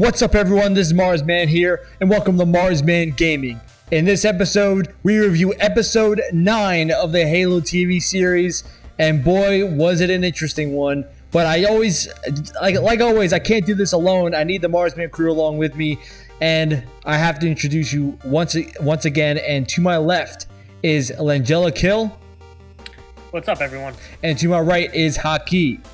What's up, everyone? This is Marsman here, and welcome to Marsman Gaming. In this episode, we review episode 9 of the Halo TV series, and boy, was it an interesting one. But I always, like, like always, I can't do this alone. I need the Marsman crew along with me, and I have to introduce you once, once again. And to my left is Langella Kill, What's up, everyone? and to my right is Haki.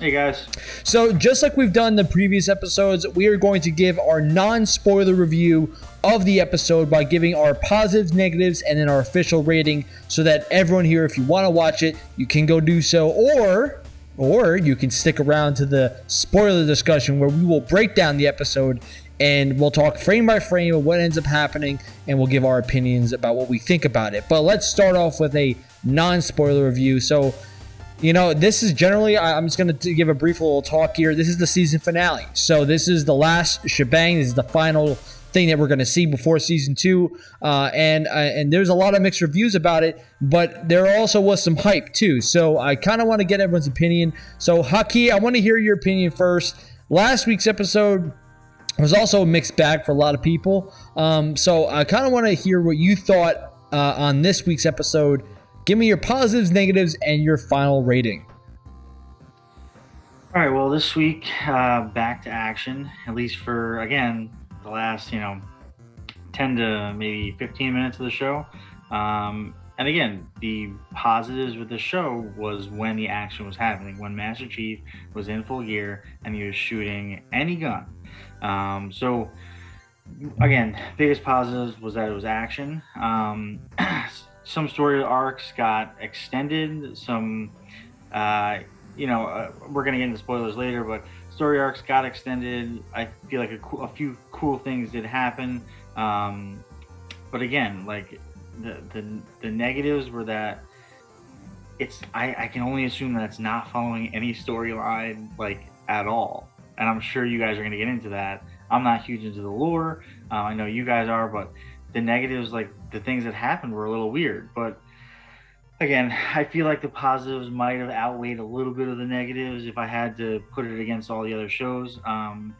Hey guys. So, just like we've done the previous episodes, we are going to give our non spoiler review of the episode by giving our positives, negatives, and then our official rating so that everyone here, if you want to watch it, you can go do so. Or, or you can stick around to the spoiler discussion where we will break down the episode and we'll talk frame by frame of what ends up happening and we'll give our opinions about what we think about it. But let's start off with a non spoiler review. So, you know, this is generally, I'm just going to give a brief little talk here. This is the season finale. So, this is the last shebang. This is the final thing that we're going to see before season two. Uh, and uh, and there's a lot of mixed reviews about it, but there also was some hype too. So, I kind of want to get everyone's opinion. So, Haki, I want to hear your opinion first. Last week's episode was also a mixed bag for a lot of people. Um, so, I kind of want to hear what you thought uh, on this week's episode. Give me your positives, negatives, and your final rating. All right. Well, this week, uh, back to action. At least for again the last, you know, ten to maybe fifteen minutes of the show. Um, and again, the positives with the show was when the action was happening, when Master Chief was in full gear and he was shooting any gun. Um, so again, biggest positives was that it was action. Um, some story arcs got extended. Some, uh, you know, uh, we're gonna get into spoilers later, but story arcs got extended. I feel like a, a few cool things did happen. Um, but again, like the, the the negatives were that it's I, I can only assume that it's not following any storyline like at all. And I'm sure you guys are gonna get into that. I'm not huge into the lore. Uh, I know you guys are, but the negatives, like the things that happened, were a little weird. But again, I feel like the positives might have outweighed a little bit of the negatives if I had to put it against all the other shows. Um,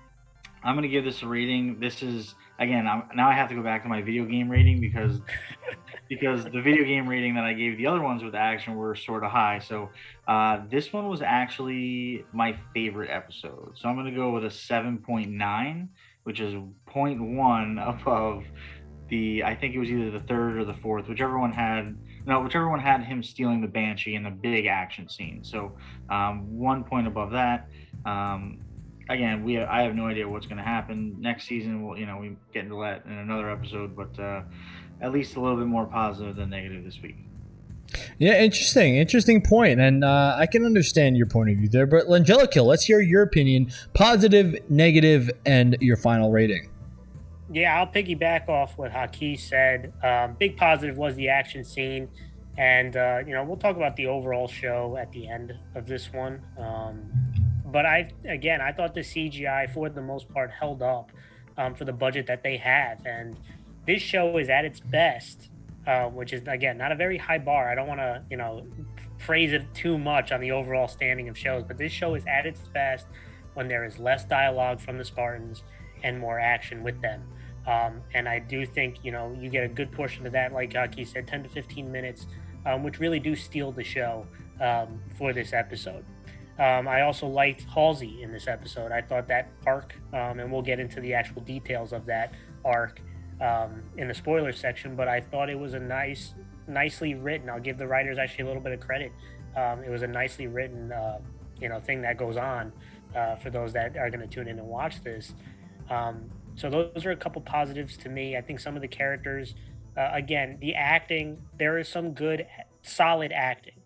I'm gonna give this a rating. This is again, I'm, now I have to go back to my video game rating because because the video game rating that I gave the other ones with action were sort of high. So uh, this one was actually my favorite episode. So I'm gonna go with a 7.9, which is 0.1 above the I think it was either the third or the fourth, whichever one had no, whichever one had him stealing the banshee in the big action scene. So um, one point above that. Um, again, we I have no idea what's going to happen next season. We'll you know we get into that in another episode, but uh, at least a little bit more positive than negative this week. Yeah, interesting, interesting point, and uh, I can understand your point of view there. But Langelica, let's hear your opinion: positive, negative, and your final rating. Yeah, I'll piggyback off what Haki said. Um, big positive was the action scene, and uh, you know we'll talk about the overall show at the end of this one. Um, but I, again, I thought the CGI for the most part held up um, for the budget that they have, and this show is at its best, uh, which is again not a very high bar. I don't want to, you know, praise it too much on the overall standing of shows, but this show is at its best when there is less dialogue from the Spartans and more action with them. Um, and I do think, you know, you get a good portion of that, like Aki said, 10 to 15 minutes, um, which really do steal the show um, for this episode. Um, I also liked Halsey in this episode. I thought that arc, um, and we'll get into the actual details of that arc um, in the spoiler section, but I thought it was a nice, nicely written. I'll give the writers actually a little bit of credit. It was a nicely written, uh, you know, thing that goes on uh, for those that are going to tune in and watch this. Um, so those are a couple positives to me. I think some of the characters, uh, again, the acting, there is some good, solid acting,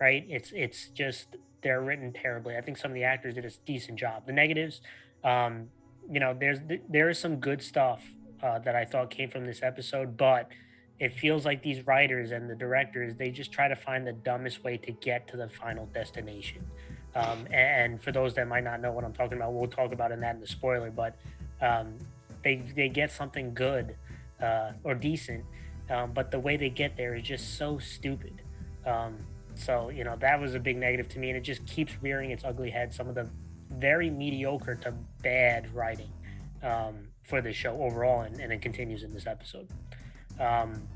right? It's it's just they're written terribly. I think some of the actors did a decent job. The negatives, um, you know, there's there is some good stuff uh, that I thought came from this episode, but it feels like these writers and the directors they just try to find the dumbest way to get to the final destination. Um, and for those that might not know what I'm talking about, we'll talk about in that in the spoiler. But um, they they get something good uh, or decent, um, but the way they get there is just so stupid. Um, so you know that was a big negative to me, and it just keeps rearing its ugly head. Some of the very mediocre to bad writing um, for the show overall, and, and, it continues in this episode. Um,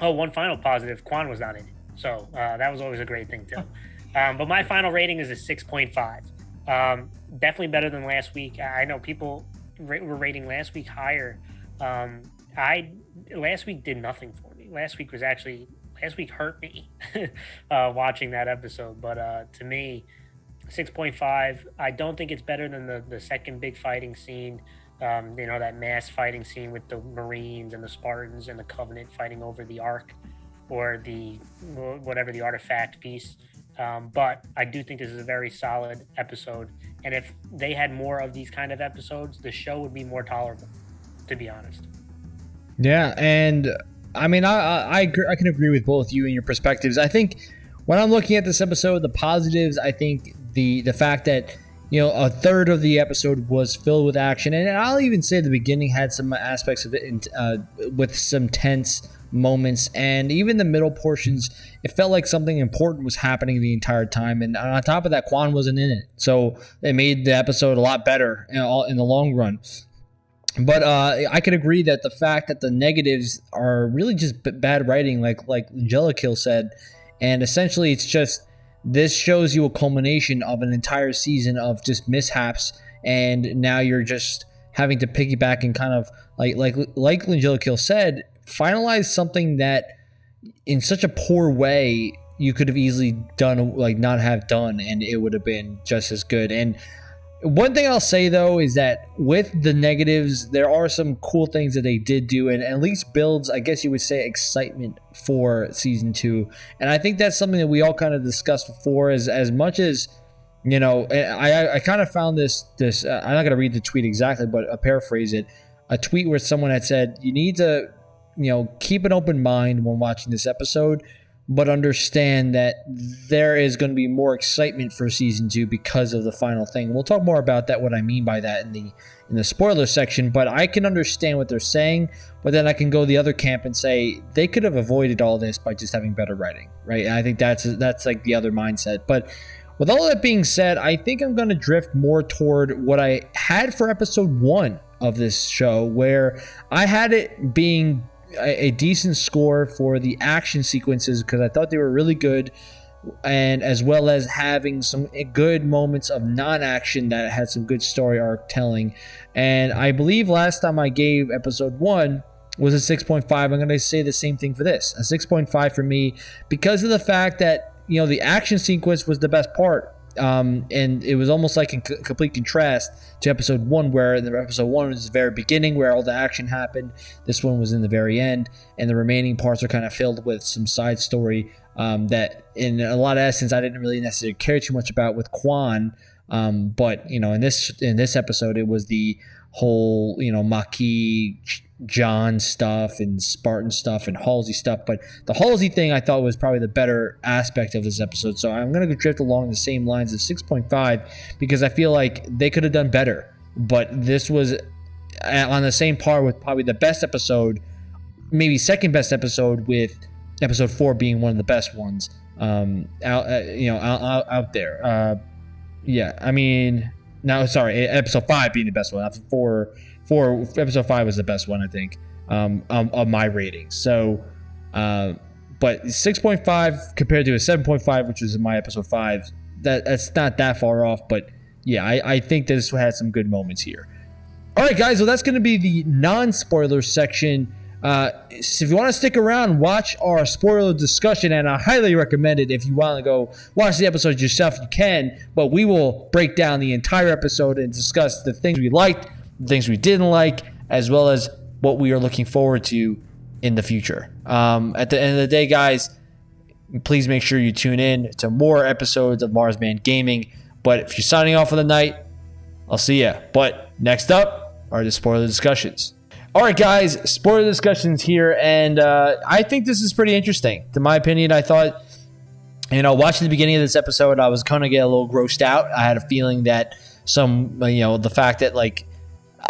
oh, one final positive: Kwan was not in it, so uh, that was always a great thing too. Um, but my final rating is a six point five. Um, definitely better than last week. I know people were rating last week higher. Um, I last week did nothing for me. Last week was actually last week hurt me uh, watching that episode. But uh, to me, six point five. I don't think it's better than the the second big fighting scene. Um, you know that mass fighting scene with the Marines and the Spartans and the Covenant fighting over the Ark or the whatever the artifact piece. Um, but I do think this is a very solid episode. And if they had more of these kind of episodes, the show would be more tolerable, to be honest. Yeah, and I mean, I I, I can agree with both you and your perspectives. I think when I'm looking at this episode, the positives, I think the the fact that you know a third of the episode was filled with action, and I'll even say the beginning had some aspects of it uh, with some tense moments, and even the middle portions, it felt like something important was happening the entire time. And on top of that, Kwan wasn't in it, so it made the episode a lot better in, the long run. But uh, I could agree that the fact that the negatives are really just b- bad writing, like like Angelica said, and essentially it's just this shows you a culmination of an entire season of just mishaps, and now you're just having to piggyback and kind of like like like Angelica said, finalize something that in such a poor way you could have easily done like not have done and it would have been just as good and one thing I'll say though is that with the negatives, there are some cool things that they did do, and at least builds, I guess you would say, excitement for season two. And I think that's something that we all kind of discussed before. As as much as you know, I I kind of found this this. Uh, I'm not gonna read the tweet exactly, but I paraphrase it. A tweet where someone had said, "You need to, you know, keep an open mind when watching this episode." but understand that there is going to be more excitement for season two because of the final thing. We'll talk more about that, what I mean by that in the in the spoiler section. But I can understand what they're saying, but then I can go the other camp and say they could have avoided all this by just having better writing, right? And I think that's that's like the other mindset. But with all that being said, I think I'm going to drift more toward what I had for episode one of this show, where I had it being a, decent score for the action sequences because I thought they were really good and as well as having some good moments of non-action that had some good story arc telling. And I believe last time I gave episode one was a 6.5. I'm going to say the same thing for this, a 6.5 for me because of the fact that you know the action sequence was the best part um, and it was almost like c- complete contrast to episode one, where in the episode one was the very beginning where all the action happened. This one was in the very end, and the remaining parts are kind of filled with some side story um, that, in a lot of essence, I didn't really necessarily care too much about with Kwan. Um, but you know, in this in this episode, it was the whole you know Makee John stuff and Spartan stuff and Halsey stuff. But the Halsey thing I thought was probably the better aspect of this episode. So I'm going to drift along the same lines of 6.5 because I feel like they could have done better. But this was on the same par with probably the best episode, maybe second best episode, with episode four being one of the best ones um, out, uh, you know, out, out there. Uh, yeah, I mean, no, sorry, episode five being the best one. after Four four episode five was the best one I think um, um of my ratings. So, uh, but six point five compared to a seven point five, which was in my episode five, that that's not that far off. But yeah, I, I think this had some good moments here. All right, guys. So that's going to be the non-spoiler section. Uh, so if you want to stick around, watch our spoiler discussion, and I highly recommend it. If you want to go watch the episode yourself, you can. But we will break down the entire episode and discuss the things we liked, things we didn't like, as well as what we are looking forward to in the future. Um, at the end of the day, guys, please make sure you tune in to more episodes of Marsman Gaming. But if you're signing off for the night, I'll see ya. But next up are the spoiler discussions. All right, guys, spoiler discussions here, and uh, I think this is pretty interesting. To my opinion, I thought, you know, watching the beginning of this episode, I was kind of get a little grossed out. I had a feeling that some, you know, the fact that like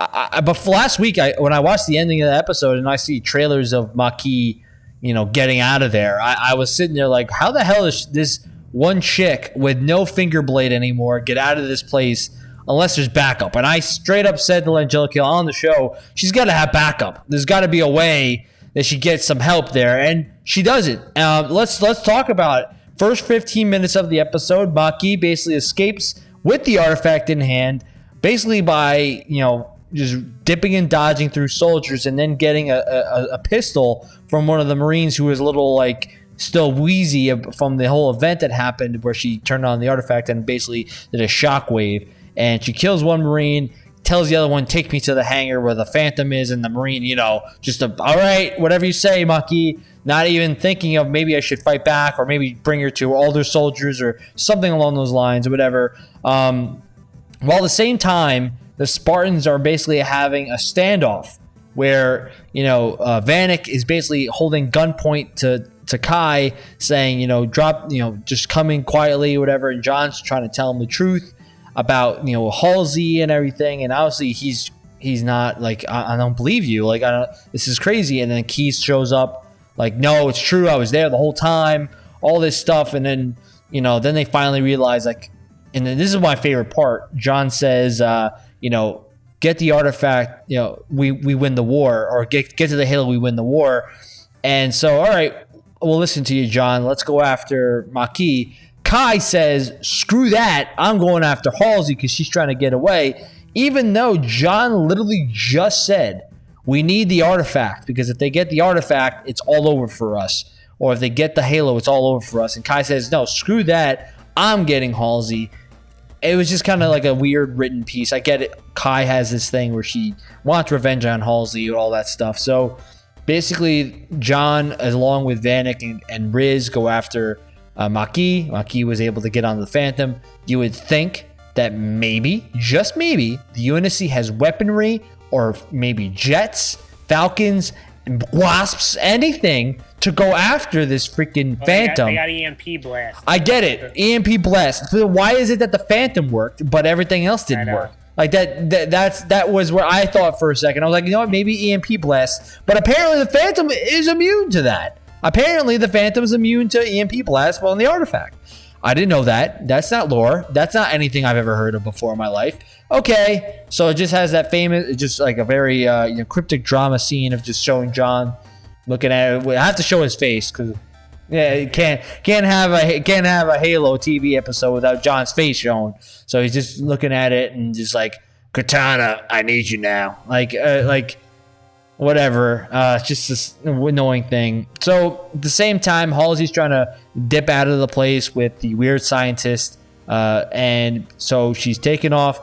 I, I, but last week, I when I watched the ending of the episode and I see trailers of Makee, you know, getting out of there, I, I was sitting there like, how the hell is this one chick with no finger blade anymore get out of this place unless there's backup. And I straight up said to Angelica on the show, she's got to have backup. There's got to be a way that she gets some help there, and she doesn't. Um, let's let's talk about it. First 15 minutes of the episode, Makee basically escapes with the artifact in hand, basically by you know just dipping and dodging through soldiers, and then getting a, a, a pistol from one of the Marines who was a little like still wheezy from the whole event that happened where she turned on the artifact and basically did a shockwave. And she kills one Marine, tells the other one, take me to the hangar where the Phantom is, and the Marine, you know, just a, all right, whatever you say, Makee. Not even thinking of maybe I should fight back or maybe bring her to older soldiers or something along those lines or whatever. Um, while at the same time, the Spartans are basically having a standoff where, you know, uh, Vannak is basically holding gunpoint to to Kai saying, you know, drop, you know, just come in quietly or whatever. And John's trying to tell him the truth about, you know, Halsey and everything. And obviously he's he's not like, I, I don't believe you. Like, I don't, this is crazy. And then Keyes shows up like, no, it's true. I was there the whole time, all this stuff. And then, you know, then they finally realize like, and then this is my favorite part. John says, uh, you know, get the artifact, you know, we, we win the war or get, get to the hill, we win the war. And so, all right, we'll listen to you, John. Let's go after Makee. Kai says, screw that. I'm going after Halsey because she's trying to get away. Even though John literally just said, we need the artifact because if they get the artifact, it's all over for us. Or if they get the halo, it's all over for us. And Kai says, no, screw that. I'm getting Halsey. It was just kind of like a weird written piece. I get it. Kai has this thing where she wants revenge on Halsey and all that stuff. So basically, John, along with Vannak and, and Riz, go after uh, Makee. Makee was able to get on the Phantom. You would think that maybe, just maybe, the UNSC has weaponry or maybe jets, falcons, wasps, anything to go after this freaking Well, Phantom. They got, they got EMP blast. I get it. EMP blast. So why is it that the Phantom worked, but everything else didn't work? Like that, that. That's that was where I thought for a second. I was like, you know what? Maybe EMP blast. But apparently the Phantom is immune to that. Apparently the Phantom is immune to EMP blast while in the artifact. I didn't know that. That's not lore. That's not anything I've ever heard of before in my life. Okay, so it just has that famous, just like a very uh, you know, cryptic drama scene of just showing John looking at it. I have to show his face because yeah, you can't can't have a can't have a Halo TV episode without John's face shown. So he's just looking at it and just like Cortana, I need you now. Like uh, like whatever. Uh, it's just this annoying thing. So at the same time, Halsey's trying to dip out of the place with the weird scientist, uh, and so she's taken off.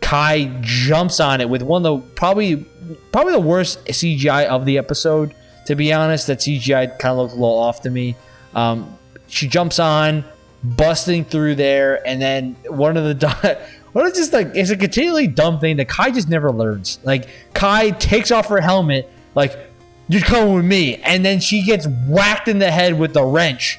Kai jumps on it with one of the probably probably the worst CGI of the episode. To be honest, that CGI kind of looked a little off to me. Um, she jumps on, busting through there, and then one of the what is just like it's a continually dumb thing that Kai just never learns. Like Kai takes off her helmet, like you're coming with me, and then she gets whacked in the head with the wrench,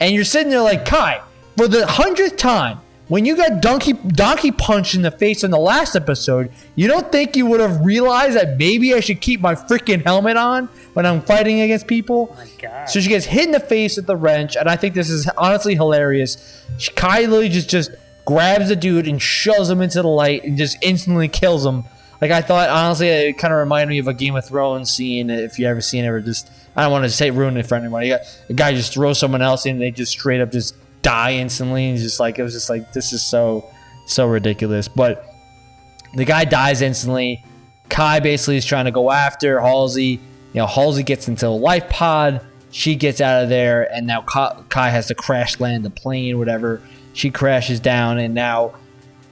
and you're sitting there like Kai for the hundredth time. When you got donkey donkey punched in the face in the last episode, you don't think you would have realized that maybe I should keep my freaking helmet on when I'm fighting against people? Oh my god. So she gets hit in the face with the wrench, and I think this is honestly hilarious. She, Kai literally just just grabs the dude and shoves him into the light and just instantly kills him. Like I thought, honestly, it kind of reminded me of a Game of Thrones scene. If you ever seen it, or just I don't want to say ruin it for anybody. A guy just throws someone else in, and they just straight up just die instantly. And just like it was just like this is so so ridiculous. But the guy dies instantly. Kai basically is trying to go after Halsey. You know, Halsey gets into a life pod. She gets out of there, and now Kai has to crash land the plane, whatever. She crashes down, and now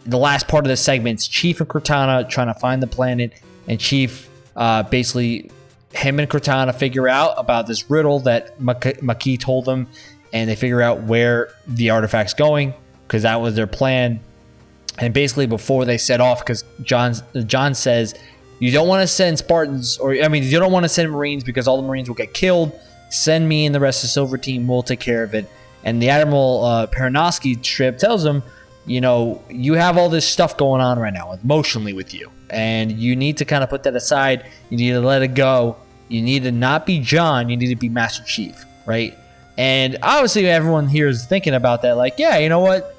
the last part of the segment's Chief and Cortana trying to find the planet, and Chief uh, basically him and Cortana figure out about this riddle that Makee told them, and they figure out where the artifact's going because that was their plan. And basically, before they set off, because John John says you don't want to send Spartans, or I mean, you don't want to send Marines because all the Marines will get killed. Send me and the rest of the Silver Team. We'll take care of it. And the Admiral uh, trip tells him, you know, you have all this stuff going on right now emotionally with you, and you need to kind of put that aside. You need to let it go. You need to not be John. You need to be Master Chief, right? And obviously, everyone here is thinking about that. Like, yeah, you know what?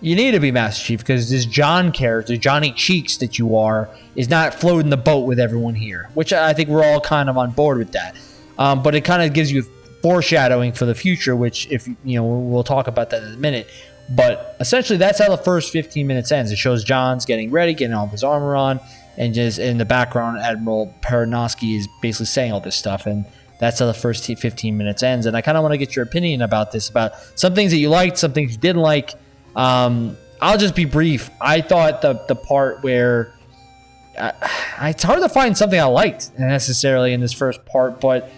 you need to be Master Chief because this John character, Johnny Cheeks that you are, is not floating the boat with everyone here, which I think we're all kind of on board with that. Um, but it kind of gives you foreshadowing for the future, which if you know we'll talk about that in a minute. But essentially, that's how the first 15 minutes ends. It shows John's getting ready, getting all of his armor on, and just in the background, Admiral Parangosky is basically saying all this stuff, and that's how the first 15 minutes ends. And I kind of want to get your opinion about this, about some things that you liked, some things you didn't like. Um, I'll just be brief. I thought the the part where uh, it's hard to find something I liked necessarily in this first part, but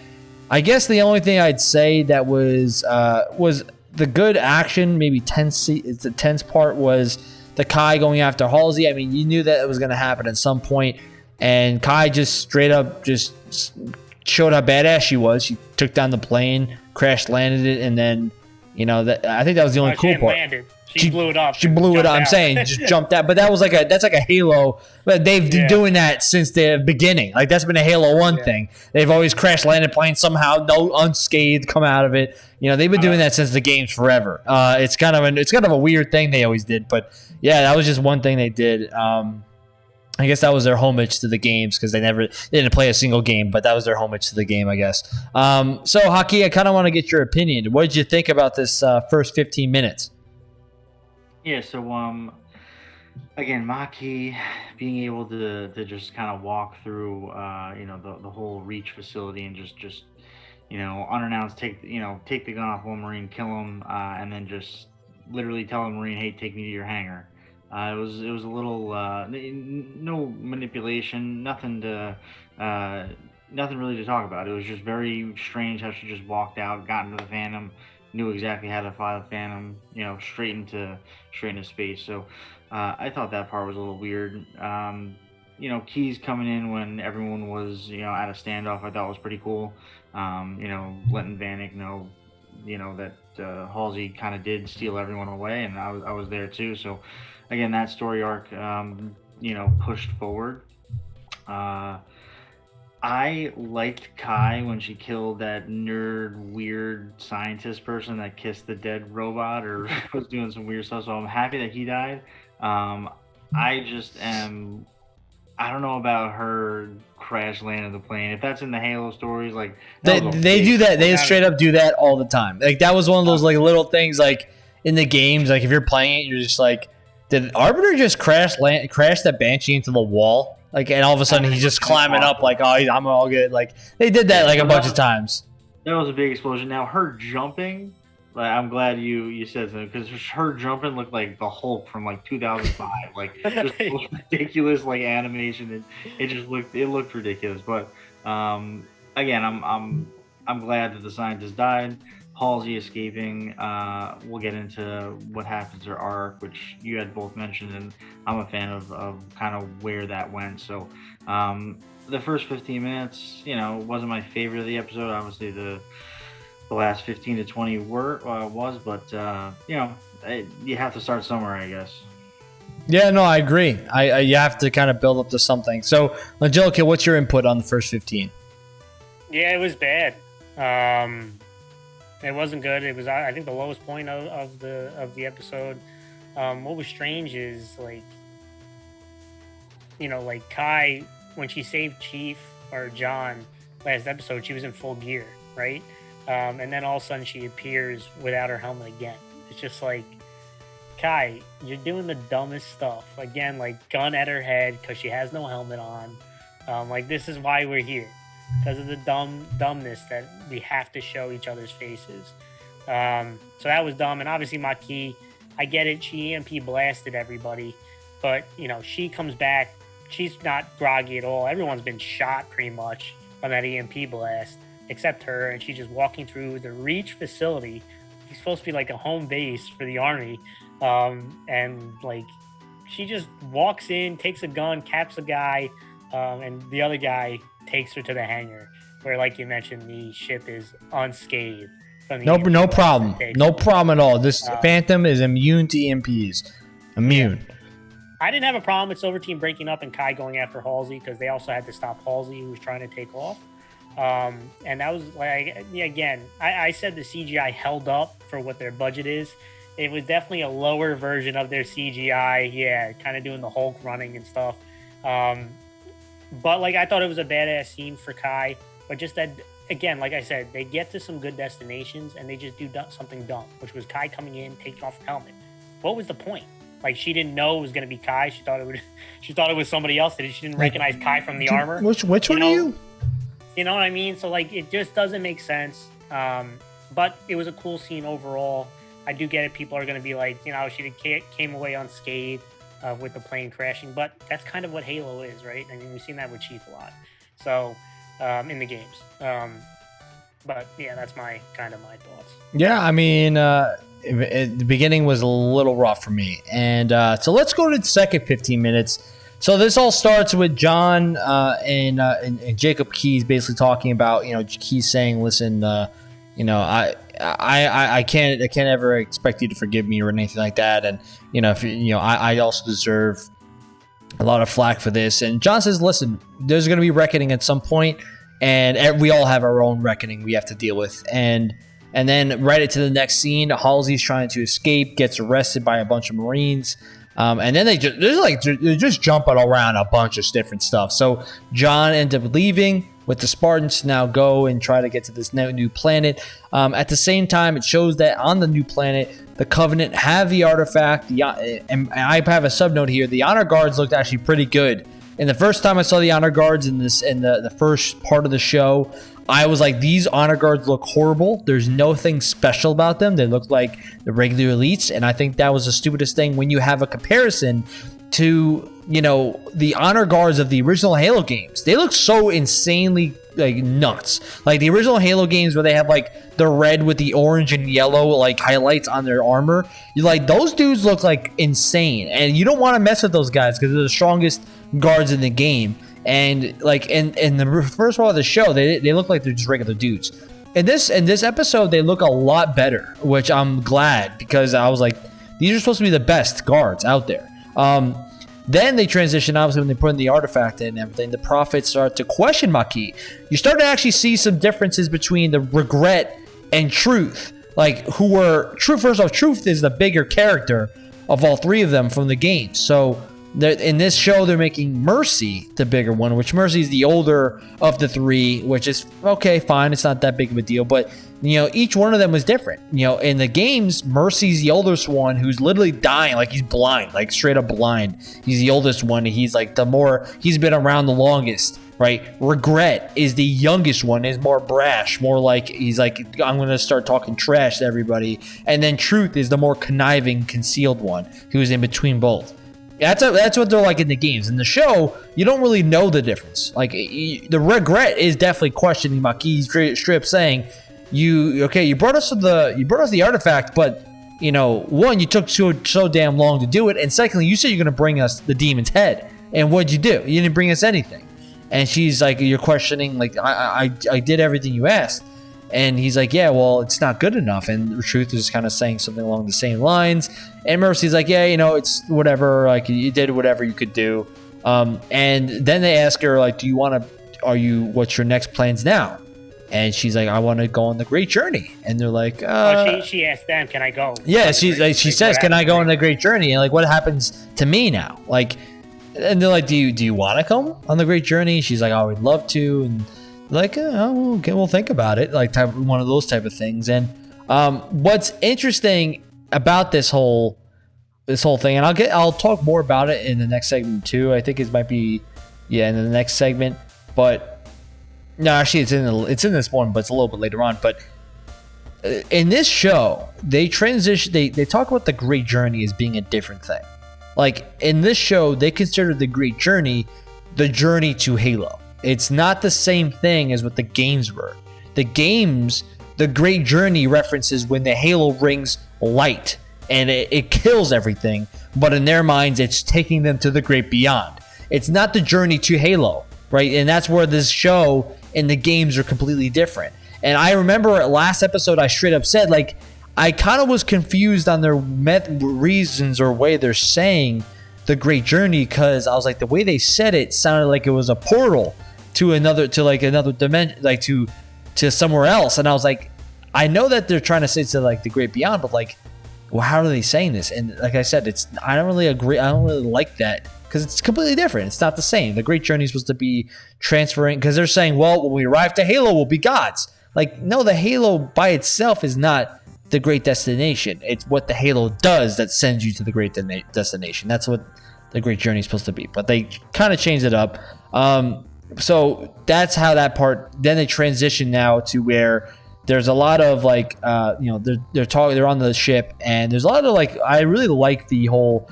I guess the only thing I'd say that was uh, was the good action, maybe tense. It's The tense part was the Kai going after Halsey. I mean, you knew that it was going to happen at some point, and Kai just straight up just showed how badass she was. She took down the plane, crash landed it, and then you know that I think that was the only cool part. Landed. She, she, blew it off. She blew it up. I'm saying just jumped out, but that was like a that's like a Halo. But they've been doing that since the beginning. Like that's been a Halo One yeah. thing. They've always crash landed planes somehow, no unscathed, come out of it. You know, they've been doing uh-huh. that since the games forever. Uh, it's kind of an it's kind of a weird thing they always did, but yeah, that was just one thing they did. Um, I guess that was their homage to the games because they never they didn't play a single game, but that was their homage to the game, I guess. Um, so, Haki, I kind of want to get your opinion. What did you think about this uh, first 15 minutes? Yeah, so um, again, Makee being able to to just kind of walk through, uh, you know, the the whole Reach facility and just just you know unannounced take you know take the gun off one Marine, kill him, uh, and then just literally tell a Marine, hey, take me to your hangar. Uh, it was it was a little uh, no manipulation, nothing to uh, nothing really to talk about. It was just very strange how she just walked out, got into the Phantom, knew exactly how to fly the Phantom, you know, straight into straight into space. So uh, I thought that part was a little weird. Um, you know, Keyes coming in when everyone was you know at a standoff, I thought was pretty cool. Um, you know, letting Vannak know, you know that uh, Halsey kind of did steal everyone away, and I was I was there too. So again, that story arc, um, you know, pushed forward. Uh, I liked Kai when she killed that nerd, weird scientist person that kissed the dead robot or was doing some weird stuff. So I'm happy that he died. Um, I just am. I don't know about her crash landing of the plane. If that's in the Halo stories, like they they do that. They straight up do that all the time. Like that was one of those like little things like in the games. Like if you're playing it, you're just like, did Arbiter just crash land crash that Banshee into the wall? Like, and all of a sudden he's just climbing up like, oh, I'm all good. Like they did that like a bunch of times. That was a big explosion. Now her jumping, like I'm glad you you said that because her jumping looked like the Hulk from like 2005. like just ridiculous like animation. It, it just looked it looked ridiculous. But um, again, I'm I'm I'm glad that the scientist died. Halsey escaping. Uh, we'll get into what happens to arc, which you had both mentioned, and I'm a fan of, of kind of where that went. So um, the first 15 minutes, you know, wasn't my favorite of the episode. Obviously, the the last 15 to 20 were uh, was, but uh, you know, it, you have to start somewhere, I guess. Yeah, no, I agree. I, I you have to kind of build up to something. So, Angelica, what's your input on the first 15? Yeah, it was bad. Um, it wasn't good. It was I think the lowest point of, of the of the episode. Um, what was strange is like you know like Kai when she saved Chief or John last episode, she was in full gear, right? Um, and then all of a sudden she appears without her helmet again. It's just like Kai, you're doing the dumbest stuff again, like gun at her head because she has no helmet on. Um, like this is why we're here because of the dumb dumbness that we have to show each other's faces. Um, so that was dumb, and obviously Makee, I get it. She EMP blasted everybody, but you know she comes back. She's not groggy at all. Everyone's been shot pretty much on that EMP blast, except her, and she's just walking through the Reach facility. It's supposed to be like a home base for the army, um, and like she just walks in, takes a gun, caps a guy, um, and the other guy takes her to the hangar, where, like you mentioned, the ship is unscathed. no, no problem. No problem at all. This um, Phantom is immune to EMPs. Immune. Yeah. I didn't have a problem with Silver Team breaking up and Kai going after Halsey because they also had to stop Halsey, who was trying to take off. Um, and that was like again, I, I, said the CGI held up for what their budget is, it was definitely a lower version of their CGI. Yeah, kind of doing the Hulk running and stuff. Um, but like I thought it was a badass scene for Kai, but just that again, like I said, they get to some good destinations and they just do something dumb, which was Kai coming in, taking off her helmet. What was the point? Like she didn't know it was going to be Kai. She thought it would. She thought it was somebody else. That she didn't recognize Kai from the armor. Which which one you know, are you? You know what I mean? So like it just doesn't make sense. Um, but it was a cool scene overall. I do get it. People are going to be like, you know, she came away unscathed uh, with the plane crashing, but that's kind of what Halo is, right? I mean, we've seen that with Chief a lot. So um, in the games. Um, but yeah, that's my kind of my thoughts. Yeah, I mean, uh, it, it, the beginning was a little rough for me, and uh, so let's go to the second 15 minutes. So this all starts with John uh, and, uh, and, and Jacob Keyes basically talking about you know Keyes saying, "Listen, uh, you know I." I, I, can't I can't ever expect you to forgive me or anything like that, and you know if you know I, I also deserve a lot of flack for this. And John says, "Listen, there's going to be reckoning at some point, and we all have our own reckoning we have to deal with." And and then right into the next scene, Halsey's trying to escape, gets arrested by a bunch of Marines. Um, and then they just they're like they're just jumping around a bunch of different stuff. So John ends up leaving with the Spartans now go and try to get to this new planet. Um, at the same time, it shows that on the new planet, the Covenant have the artifact. The, and I have a subnote here. The honor guards looked actually pretty good. And the first time I saw the honor guards in this in the, the first part of the show, I was like, these honor guards look horrible. There's nothing special about them. They look like the regular elites. And I think that was the stupidest thing when you have a comparison to, you know, the honor guards of the original Halo games. They look so insanely like nuts. Like the original Halo games where they have like the red with the orange and yellow like highlights on their armor. You like those dudes look like insane. And you don't want to mess with those guys because they're the strongest guards in the game. And like in in the first part of the show, they they look like they're just regular dudes. In this in this episode, they look a lot better, which I'm glad because I was like, these are supposed to be the best guards out there. Um, then they transition, obviously, when they put in the artifact and everything, the prophets start to question Makee. You start to actually see some differences between the regret and truth. Like, who were truth, first off, truth is the bigger character of all three of them from the game. So, in this show, they're making Mercy the bigger one, which Mercy is the older of the three, which is okay, fine. It's not that big of a deal, but you know, each one of them was different. You know, in the games, Mercy's the oldest one who's literally dying, like he's blind, like straight up blind. He's the oldest one. He's like the more he's been around the longest, right? Regret is the youngest one, is more brash, more like he's like, I'm gonna start talking trash to everybody. And then Truth is the more conniving, concealed one, who's in between both. That's a, that's what they're like in the games. In the show, you don't really know the difference. Like the regret is definitely questioning Makee's strip, saying, "You okay? You brought us the you brought us the artifact, but you know, one, you took so so damn long to do it, and secondly, you said you're gonna bring us the demon's head, and what'd you do? You didn't bring us anything." And she's like, "You're questioning. Like I I I did everything you asked." And he's like, yeah, well, it's not good enough. And the Truth is kind of saying something along the same lines. And Mercy's like, yeah, you know, it's whatever. Like, you did whatever you could do. Um, and then they ask her, like, do you want to, are you, what's your next plans now? And she's like, I want to go on the great journey. And they're like, uh, oh, she, she asked them, can I go? Yeah, she's like, she says, can I go on the great journey? And like, what happens to me now? Like, and they're like, do you, do you want to come on the great journey? She's like, oh, I would love to. And, like, oh, okay, we'll think about it, like type one of those type of things. And um, what's interesting about this whole this whole thing, and I'll get I'll talk more about it in the next segment too. I think it might be yeah in the next segment, but no, actually it's in the, it's in this one, but it's a little bit later on. But uh, in this show, they transition they they talk about the great journey as being a different thing. Like in this show, they consider the great journey the journey to Halo. It's not the same thing as what the games were. The games, the Great Journey references when the Halo rings light and it, it kills everything, but in their minds, it's taking them to the great beyond. It's not the journey to Halo, right? And that's where this show and the games are completely different. And I remember last episode, I straight up said, like, I kind of was confused on their met- reasons or way they're saying the great journey because I was like, the way they said it sounded like it was a portal to another to like another dimension like to to somewhere else and i was like i know that they're trying to say to like the great beyond but like well, how are they saying this? And like I said, it's I don't really agree. I don't really like that because it's completely different. It's not the same. The Great Journey is supposed to be transferring because they're saying, well, when we arrive to Halo, we'll be gods. Like, no, the Halo by itself is not the great destination. It's what the Halo does that sends you to the great de- destination. That's what the great journey is supposed to be. But they kind of changed it up. Um, so that's how that part. Then they transition now to where there's a lot of like, uh, you know, they're they're talking, they're on the ship, and there's a lot of like, I really like the whole.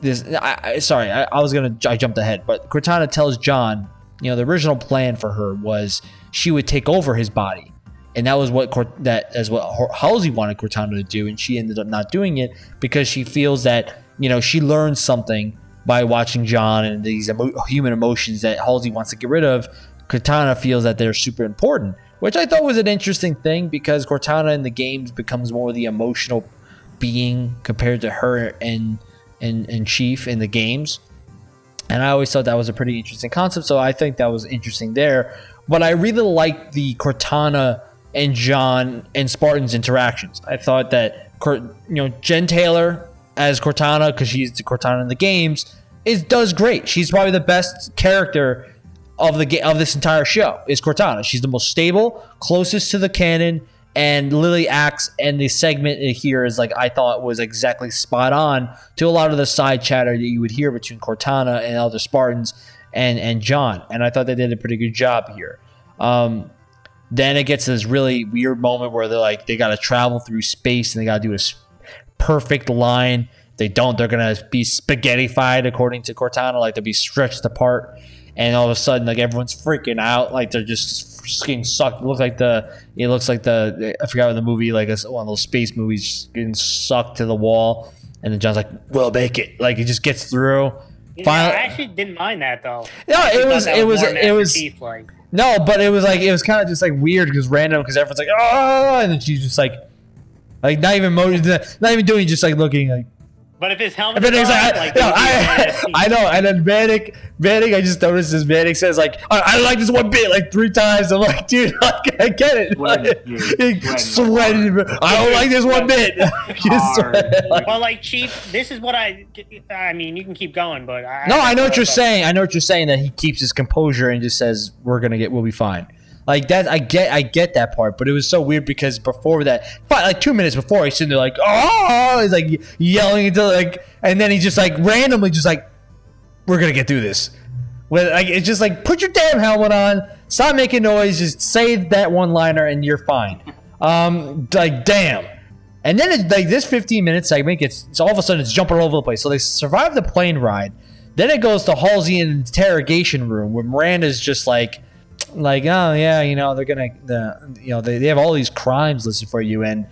This, I, I sorry, I, I was gonna, I jumped ahead, but Cortana tells John, you know, the original plan for her was she would take over his body and that was what that as what Halsey wanted Cortana to do, and she ended up not doing it because she feels that you know she learned something by watching John and these emo- human emotions that Halsey wants to get rid of. Cortana feels that they're super important, which I thought was an interesting thing because Cortana in the games becomes more of the emotional being compared to her and and and Chief in the games. And I always thought that was a pretty interesting concept, so I think that was interesting there. But I really like the Cortana and John and Spartan's interactions. I thought that you know Jen Taylor as Cortana because she's the Cortana in the games is does great. She's probably the best character of the of this entire show is Cortana. She's the most stable, closest to the canon, and Lily acts and the segment here is like I thought was exactly spot on to a lot of the side chatter that you would hear between Cortana and other Spartans and and John, and I thought they did a pretty good job here. Um, then it gets to this really weird moment where they're like, they got to travel through space and they got to do a perfect line. If they don't, they're gonna be spaghettified according to Cortana, like they'll be stretched apart. And all of a sudden, like everyone's freaking out, like they're just getting sucked. It looks like the it looks like the I forgot what the movie like one of those space movies getting sucked to the wall. And then John's like, "We'll make it." Like he just gets through. Yeah, Finally, I actually didn't mind that though. No, it was, it was it was it was like no, but it was like it was kind of just like weird because random because everyone's like oh, and then she's just like, like not even motion, not even doing, just like looking like but if his helmet, is like, like no, I, I, know. And then Vannak, Vannak, I just noticed this. Vannak says like, I, I like this one bit like three times. I'm like, dude, like, I get it. Sweating, like, sweating. I don't like this one bit. like, well, like Chief, this is what I. I mean, you can keep going, but I, no, I know what you're saying. I know what you're saying. That he keeps his composure and just says, "We're gonna get, we'll be fine." Like that, I get, I get that part, but it was so weird because before that, like two minutes before, he's sitting there like, oh, he's like yelling until like, and then he just like randomly just like, we're gonna get through this. With like, it's just like, put your damn helmet on, stop making noise, just say that one liner, and you're fine. Um, like damn. And then it, like this 15 minute segment gets, it's all of a sudden it's jumping all over the place. So they survive the plane ride. Then it goes to Halsey in interrogation room where Miranda's just like like, oh yeah, you know, they're gonna the you know they, they have all these crimes listed for you, and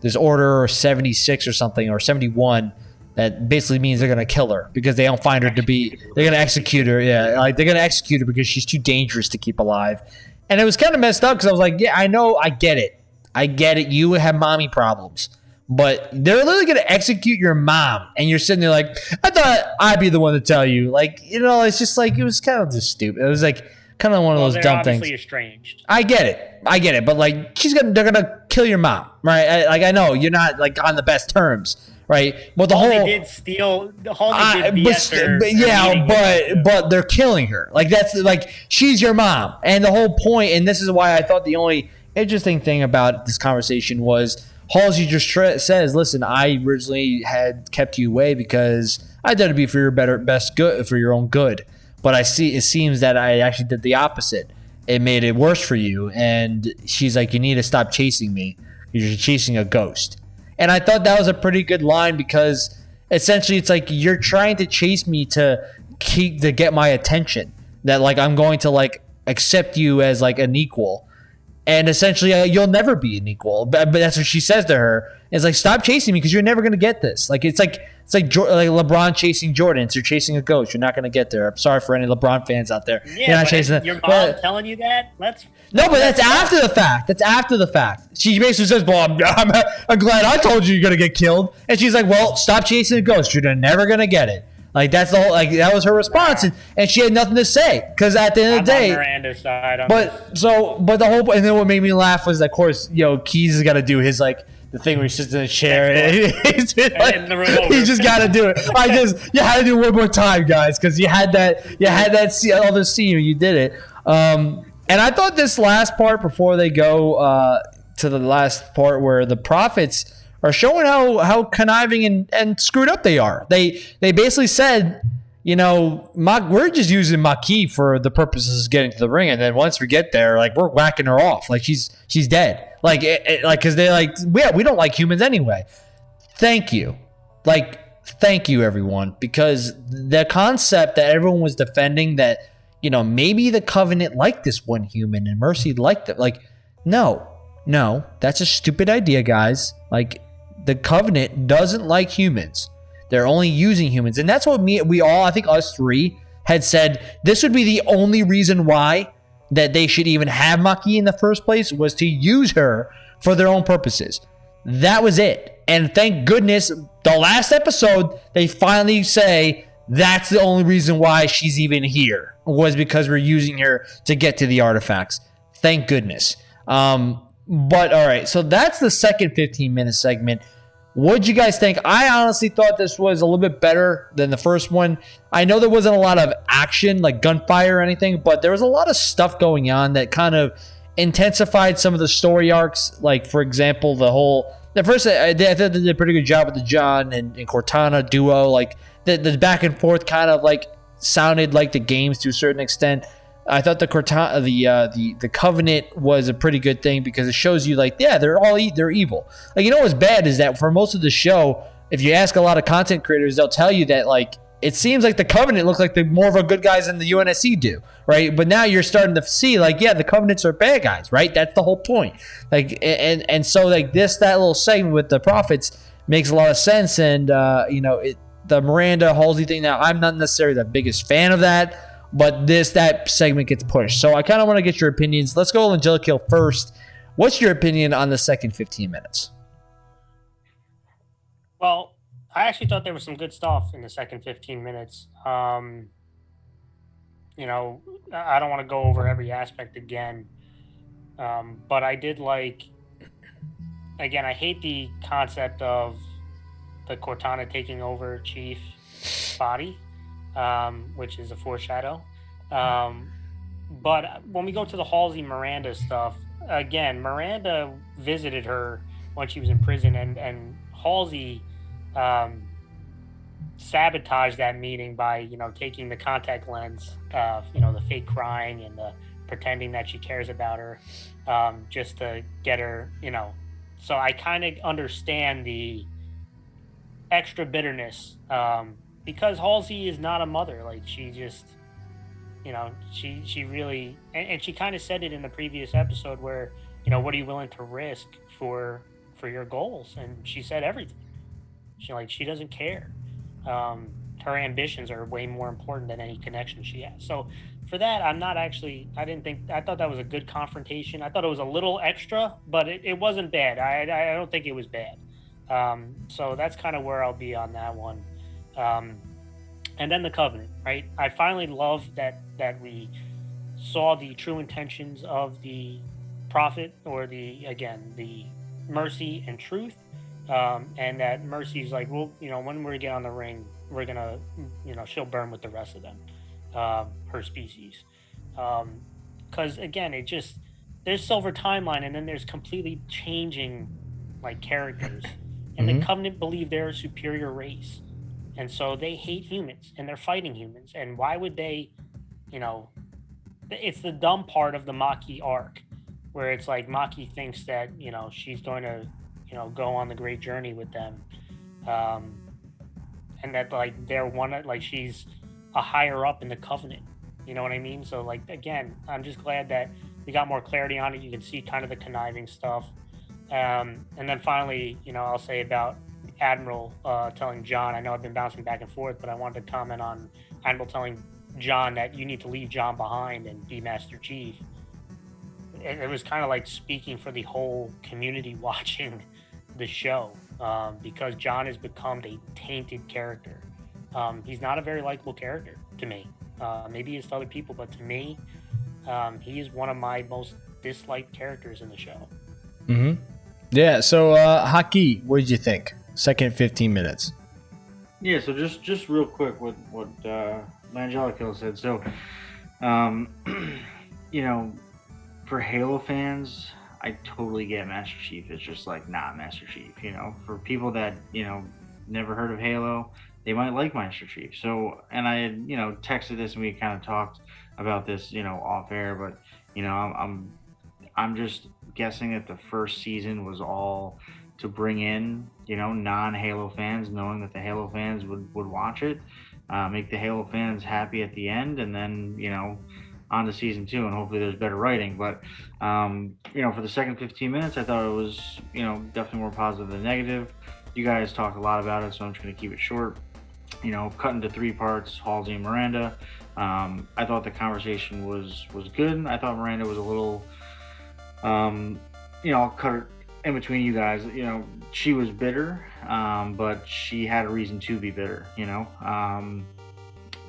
there's order 76 or something or 71 that basically means they're gonna kill her because they don't find her to be they're gonna execute her. Yeah, like they're gonna execute her because she's too dangerous to keep alive. And it was kind of messed up because I was like, yeah, I know, I get it, I get it. You have mommy problems. But they're literally going to execute your mom, and you're sitting there like, I thought I'd be the one to tell you. Like, you know, it's just like it was kind of just stupid. It was like kind of one of well, those dumb things. Estranged. I get it, I get it, but like she's gonna, they're gonna kill your mom, right? I, like I know you're not like on the best terms, right? But the whole they did steal. The whole did but, but yeah, but but they're killing her. Like that's like she's your mom, and the whole point. And this is why I thought the only interesting thing about this conversation was Halsey just tra- says, "Listen, I originally had kept you away because I thought it'd be for your better, best good, for your own good." But I see it seems that I actually did the opposite. It made it worse for you. And she's like, You need to stop chasing me. You're chasing a ghost. And I thought that was a pretty good line because essentially it's like you're trying to chase me to keep to get my attention. That like I'm going to like accept you as like an equal. And essentially, uh, you'll never be an equal. But, but that's what she says to her. It's like, stop chasing me because you're never going to get this. Like, it's like it's like like LeBron chasing Jordan. So you're chasing a ghost. You're not going to get there. I'm sorry for any LeBron fans out there. Yeah, you're not chasing your mom but, telling you that. Let's. No, but that's after the fact. That's after the fact. She basically says, "Well, I'm, I'm, I'm glad I told you you're going to get killed," and she's like, "Well, stop chasing a ghost. You're never going to get it." Like that's the whole like that was her response, and, and she had nothing to say because at the end of the day, Miranda's side. but so but the whole and then what made me laugh was of course you know Keyes has got to do his like the thing where he sits in a chair and he's like, you just got to do it. I just you had to do it one more time, guys, because you had that you had that all other scene you did it. Um, and I thought this last part before they go uh, to the last part where the prophets are showing how how conniving and, and screwed up they are. They they basically said, you know, we're just using Makee for the purposes of getting to the ring, and then once we get there, like we're whacking her off, like she's she's dead, like it, it, like because they like yeah we don't like humans anyway. Thank you, like thank you everyone, because the concept that everyone was defending that you know maybe the covenant liked this one human and Mercy liked it, like no. No, that's a stupid idea, guys. Like the covenant doesn't like humans. They're only using humans. And that's what me we all, I think us three had said this would be the only reason why that they should even have Makee in the first place was to use her for their own purposes. That was it. And thank goodness the last episode they finally say that's the only reason why she's even here was because we're using her to get to the artifacts. Thank goodness. Um, but all right, so that's the second 15 minute segment. What'd you guys think? I honestly thought this was a little bit better than the first one. I know there wasn't a lot of action, like gunfire or anything, but there was a lot of stuff going on that kind of intensified some of the story arcs. Like, for example, the whole. The first, I, I thought they did a pretty good job with the John and, and Cortana duo. Like, the, the back and forth kind of like sounded like the games to a certain extent. I thought the Cortana, the uh, the the Covenant was a pretty good thing because it shows you like yeah they're all e- they're evil. Like you know what's bad is that for most of the show, if you ask a lot of content creators, they'll tell you that like it seems like the Covenant look like the more of a good guys than the UNSC do, right? But now you're starting to see like yeah the Covenants are bad guys, right? That's the whole point. Like and and so like this that little segment with the prophets makes a lot of sense, and uh, you know it the Miranda Halsey thing. Now I'm not necessarily the biggest fan of that but this that segment gets pushed. So I kind of want to get your opinions. Let's go Angelica first. What's your opinion on the second 15 minutes? Well, I actually thought there was some good stuff in the second 15 minutes. Um, you know, I don't want to go over every aspect again, um, but I did like. Again, I hate the concept of the Cortana taking over Chief body um, which is a foreshadow. Um, but when we go to the Halsey Miranda stuff, again, Miranda visited her when she was in prison, and and Halsey um, sabotaged that meeting by you know taking the contact lens, uh, you know, the fake crying and the pretending that she cares about her, um, just to get her, you know. So I kind of understand the extra bitterness um, because Halsey is not a mother. Like she just, you know, she she really and, and she kind of said it in the previous episode where, you know, what are you willing to risk for for your goals? And she said everything. She like she doesn't care. Um, her ambitions are way more important than any connection she has. So for that, I'm not actually. I didn't think. I thought that was a good confrontation. I thought it was a little extra, but it, it wasn't bad. I I don't think it was bad. Um, so that's kind of where I'll be on that one. Um, and then the covenant, right? I finally love that that we saw the true intentions of the prophet, or the again the mercy and truth, um, and that mercy is like, well, you know, when we get on the ring, we're gonna, you know, she'll burn with the rest of them, um, her species, because um, again, it just there's silver timeline, and then there's completely changing like characters, and mm-hmm. the covenant believe they're a superior race and so they hate humans and they're fighting humans. And why would they you know it's the dumb part of the Maki arc where it's like Maki thinks that you know she's going to you know go on the great journey with them. Um and that like they're one of like she's a higher up in the covenant. You know what i mean? So like again i'm just glad that we got more clarity on it. You can see kind of the conniving stuff. Um and then finally you know i'll say about Admiral uh, telling John, I know I've been bouncing back and forth, but I wanted to comment on Admiral telling John that you need to leave John behind and be Master Chief. It, it was kind of like speaking for the whole community watching the show um, because John has become a tainted character. Um, he's not a very likable character to me. Uh, maybe is to other people, but to me, um, he is one of my most disliked characters in the show. Mm-hmm. Yeah. So, uh, Haki, what did you think? Second 15 minutes. Yeah. So just just real quick, what what uh, Langelico said. So, um, you know, for Halo fans, I totally get Master Chief. It's just like not Master Chief. You know, for people that you know never heard of Halo, they might like Master Chief. So, and I had you know texted this and we kind of talked about this you know off air, but you know I'm I'm, I'm just guessing that the first season was all to bring in you know non Halo fans, knowing that the Halo fans would would watch it, uh, make the Halo fans happy at the end, and then you know on to season two, and hopefully there's better writing. But um, you know, for the second 15 minutes, I thought it was you know definitely more positive than negative. You guys talked a lot about it, so I'm just going to keep it short. You know, cut into three parts: Halsey and Miranda. Um, I thought the conversation was was good. I thought Miranda was a little, um, you know, I'll cut it in between you guys. You know, she was bitter, um, but she had a reason to be bitter. You know, um,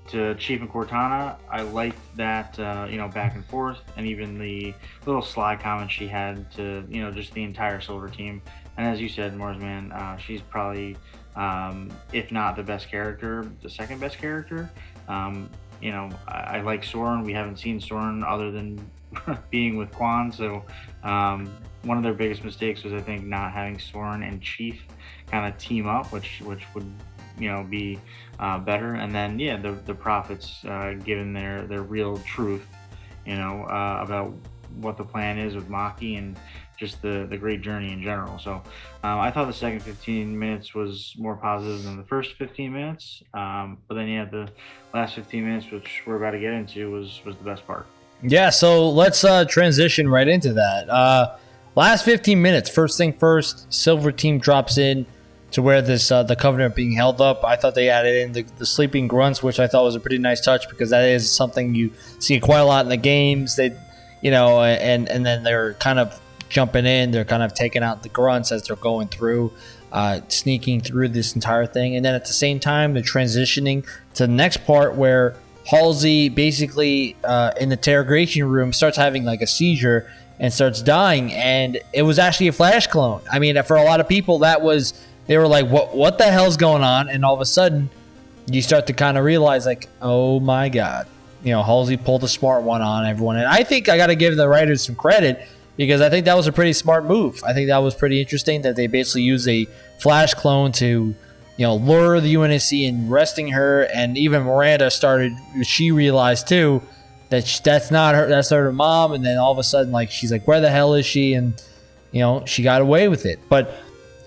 to Chief and Cortana, I liked that uh, you know back and forth, and even the little sly comments she had to you know just the entire Silver team. And as you said, Marsman, uh, she's probably um, if not the best character, the second best character. Um, you know, I, I, like Soren. We haven't seen Soren other than being with Kwan. So um, one of their biggest mistakes was, I think, not having Soren and Chief kind of team up, which which would you know be uh, better. And then yeah, the the prophets uh, given their their real truth, you know, uh, about what the plan is with Makee and just the the great journey in general. So um, I thought the second 15 minutes was more positive than the first 15 minutes. Um, but then yeah, the last 15 minutes, which we're about to get into, was was the best part. Yeah, so let's uh, transition right into that. Uh, last 15 minutes, first thing first, Silver Team drops in to where this uh, the Covenant being held up. I thought they added in the, the, sleeping grunts, which I thought was a pretty nice touch because that is something you see quite a lot in the games. They, you know, and and then they're kind of jumping in. They're kind of taking out the grunts as they're going through, uh, sneaking through this entire thing. And then at the same time, they're transitioning to the next part where Halsey basically uh, in the interrogation room starts having like a seizure and starts dying. And it was actually a flash clone. I mean, for a lot of people, that was they were like, "What? What the hell's going on?" And all of a sudden, you start to kind of realize, like, "Oh my god." You know, Halsey pulled a smart one on everyone. And I think I got to give the writers some credit because I think that was a pretty smart move. I think that was pretty interesting that they basically used a flash clone to, you know, lure the UNSC and resting her. And even Miranda started, she realized too that she, that's not her, that's her mom. And then all of a sudden, like, she's like, where the hell is she? And, you know, she got away with it. But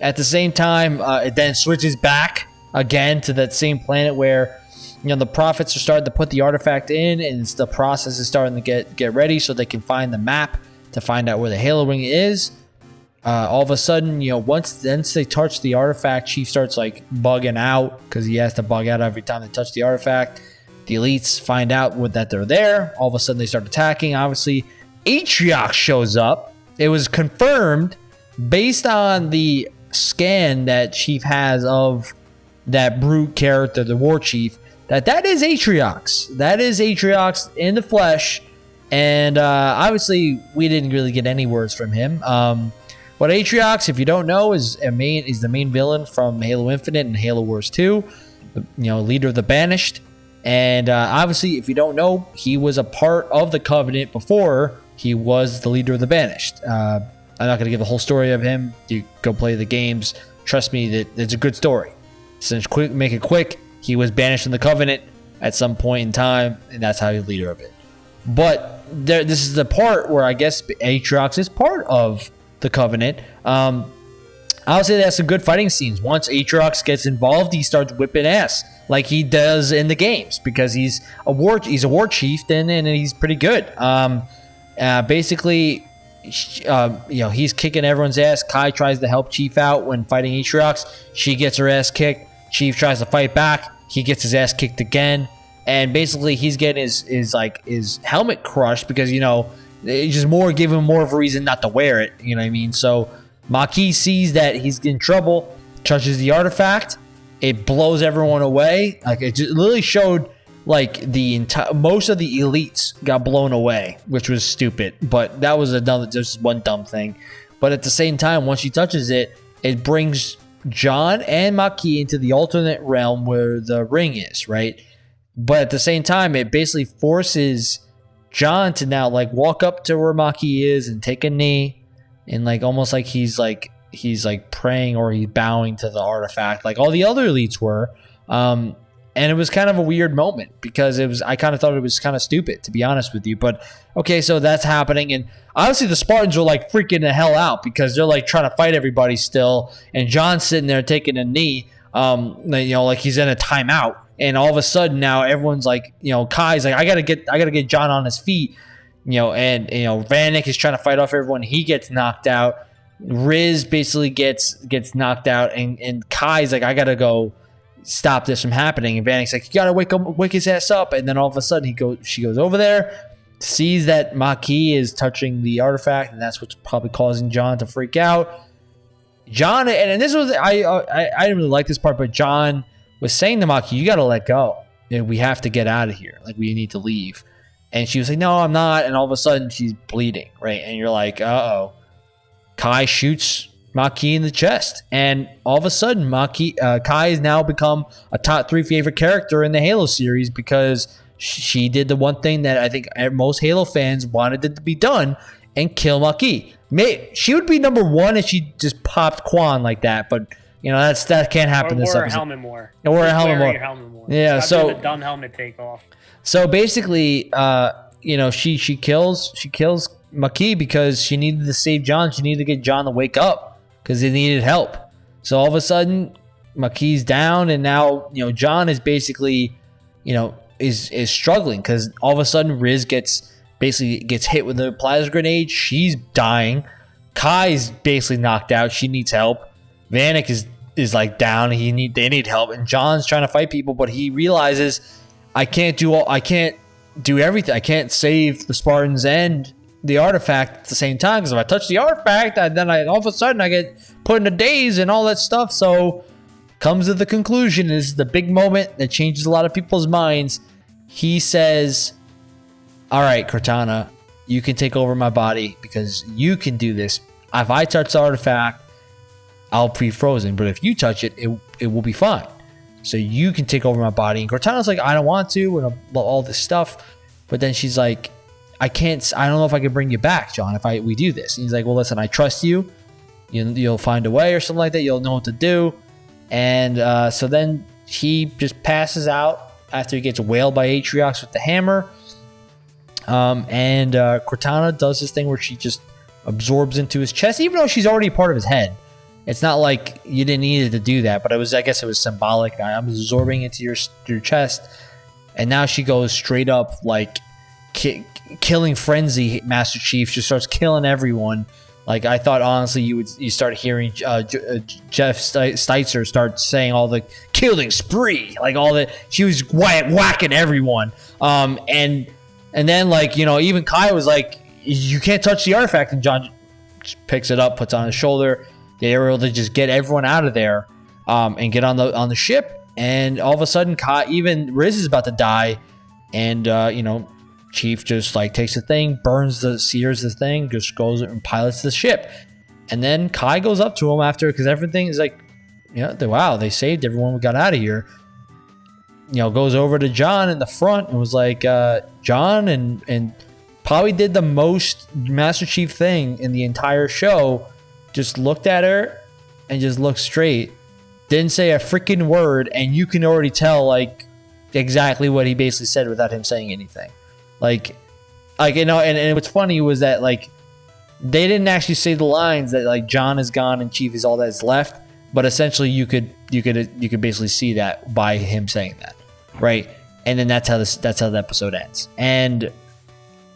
at the same time, uh, it then switches back again to that same planet where you know the prophets are starting to put the artifact in and the process is starting to get get ready so they can find the map to find out where the Halo Ring is. Uh, all of a sudden, you know, once once they touch the artifact, Chief starts like bugging out because he has to bug out every time they touch the artifact. The elites find out what, that they're there. All of a sudden, they start attacking. Obviously, Atriox shows up. It was confirmed based on the scan that Chief has of that brute character, the War Chief, that that is Atriox. That is Atriox in the flesh and uh, obviously, we didn't really get any words from him. Um, what Atriox, if you don't know, is a main is the main villain from Halo Infinite and Halo Wars 2. You know, leader of the Banished. And uh, obviously, if you don't know, he was a part of the Covenant before he was the leader of the Banished. Uh, I'm not going to give the whole story of him. You go play the games. Trust me, that it's a good story. Since quick, make it quick, he was banished from the Covenant at some point in time, and that's how he's leader of it. But there, this is the part where I guess Atriox is part of the Covenant. Um, I'll say that's some good fighting scenes. Once Atriox gets involved, he starts whipping ass like he does in the games because he's a war he's a war chieftain and he's pretty good. Um, uh, basically, uh, you know he's kicking everyone's ass. Kai tries to help Chief out when fighting Atriox. She gets her ass kicked. Chief tries to fight back. He gets his ass kicked again and basically he's getting his his like his helmet crushed because you know it's just more him more of a reason not to wear it. You know what I mean? So Makee sees that he's in trouble, touches the artifact, it blows everyone away. Like it just literally showed like the entire most of the elites got blown away, which was stupid. But that was another just one dumb thing. But at the same time, once she touches it, it brings John and Makee into the alternate realm where the ring is, right? But at the same time, it basically forces John to now like walk up to where Makee is and take a knee and like almost like he's like he's like praying or he's bowing to the artifact like all the other elites were. Um, and it was kind of a weird moment because it was I kind of thought it was kind of stupid to be honest with you. But okay, so that's happening, and obviously the Spartans are like freaking the hell out because they're like trying to fight everybody still, and John's sitting there taking a knee, um, you know, like he's in a timeout, and all of a sudden now everyone's like, you know, Kai's like, I gotta get I gotta get John on his feet, you know, and you know Vannak is trying to fight off everyone, he gets knocked out. Riz basically gets gets knocked out, and and Kai's like, I gotta go stop this from happening. And Vannak's like, you gotta wake up, wake his ass up. And then all of a sudden, he goes, she goes over there, sees that Makee is touching the artifact, and that's what's probably causing John to freak out. John, and, and this was I, uh, I I didn't really like this part, but John was saying to Makee, you gotta let go. We have to get out of here. Like we need to leave. And she was like, no, I'm not. And all of a sudden, she's bleeding, right? And you're like, uh oh. Kai shoots Makee in the chest. And all of a sudden, Makee, uh, Kai has now become a top three favorite character in the Halo series because she did the one thing that I think most Halo fans wanted it to be done and kill Makee. May, she would be number one if she just popped Kwan like that, but you know that's that can't happen or this wear episode. a helmet more. Or wear a helmet more. helmet more. Yeah, Stop so- dumb helmet takeoff. So basically, uh, you know, she she kills she kills Makee because she needed to save John. She needed to get John to wake up because he needed help. So all of a sudden, Makee's down, and now you know John is basically, you know, is is struggling because all of a sudden Riz gets basically gets hit with a plasma grenade. She's dying. Kai's basically knocked out. She needs help. Vannak is is like down. He need they need help, and John's trying to fight people, but he realizes I can't do all. I can't do everything. I can't save the Spartans and the artifact at the same time because if I touch the artifact, I, then I all of a sudden I get put in a daze and all that stuff. So comes to the conclusion this is the big moment that changes a lot of people's minds. He says, "All right, Cortana, you can take over my body because you can do this. If I touch the artifact, I'll be frozen. But if you touch it, it, it will be fine. So you can take over my body. And Cortana's like, I don't want to, and all this stuff. But then she's like, I can't. I don't know if I can bring you back, John. If I we do this, and he's like, Well, listen, I trust you. you you'll find a way or something like that. You'll know what to do. And uh, so then he just passes out after he gets whaled by Atriox with the hammer. Um, and uh, Cortana does this thing where she just absorbs into his chest, even though she's already part of his head. It's not like you didn't need it to do that, but it was. I guess it was symbolic. I'm absorbing into your your chest, and now she goes straight up like ki- killing frenzy. Master Chief just starts killing everyone. Like I thought, honestly, you would you start hearing uh, uh, Jeff Steitzer start saying all the killing spree, like all the she was whack- whacking everyone. Um, and and then like you know even Kai was like, you can't touch the artifact, and John picks it up, puts it on his shoulder. They were able to just get everyone out of there um, and get on the on the ship. And all of a sudden, Kai, even Riz is about to die, and uh, you know Chief just like takes the thing, burns the sears the thing, just goes and pilots the ship. And then Kai goes up to him after because everything is like, yeah, they, wow, they saved everyone. We got out of here. You know, goes over to John in the front and was like, uh, John, and and probably did the most Master Chief thing in the entire show. Just looked at her and just looked straight. Didn't say a freaking word, and you can already tell like exactly what he basically said without him saying anything. Like, like you know, and, and what's funny was that like they didn't actually say the lines that like John is gone and Chief is all that's left, but essentially you could you could you could basically see that by him saying that, right? And then that's how this that's how the episode ends. And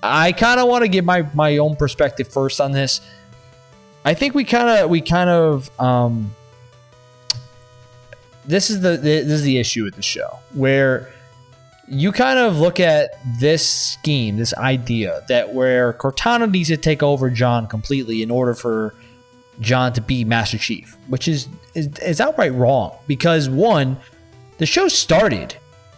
I kind of want to give my my own perspective first on this. I think we kind of we kind of um this is the, the this is the issue with the show where you kind of look at this scheme, this idea that where Cortana needs to take over John completely in order for John to be Master Chief, which is is, is outright wrong because one, the show started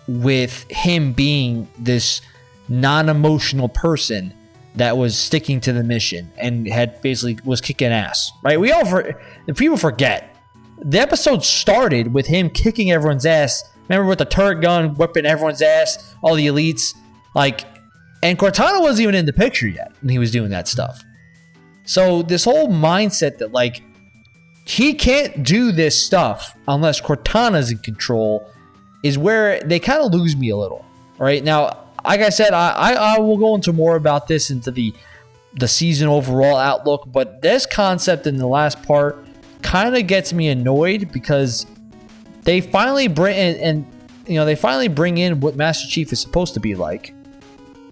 with him being this non-emotional person that was sticking to the mission and had basically was kicking ass. Right? We all for people forget the episode started with him kicking everyone's ass. Remember with the turret gun whipping everyone's ass, all the elites, like, and Cortana wasn't even in the picture yet when he was doing that stuff. So this whole mindset that like he can't do this stuff unless Cortana's in control is where they kind of lose me a little. Right now, like I said, I, I, I will go into more about this into the the season overall outlook, but this concept in the last part kind of gets me annoyed because they finally bring and, and you know they finally bring in what Master Chief is supposed to be like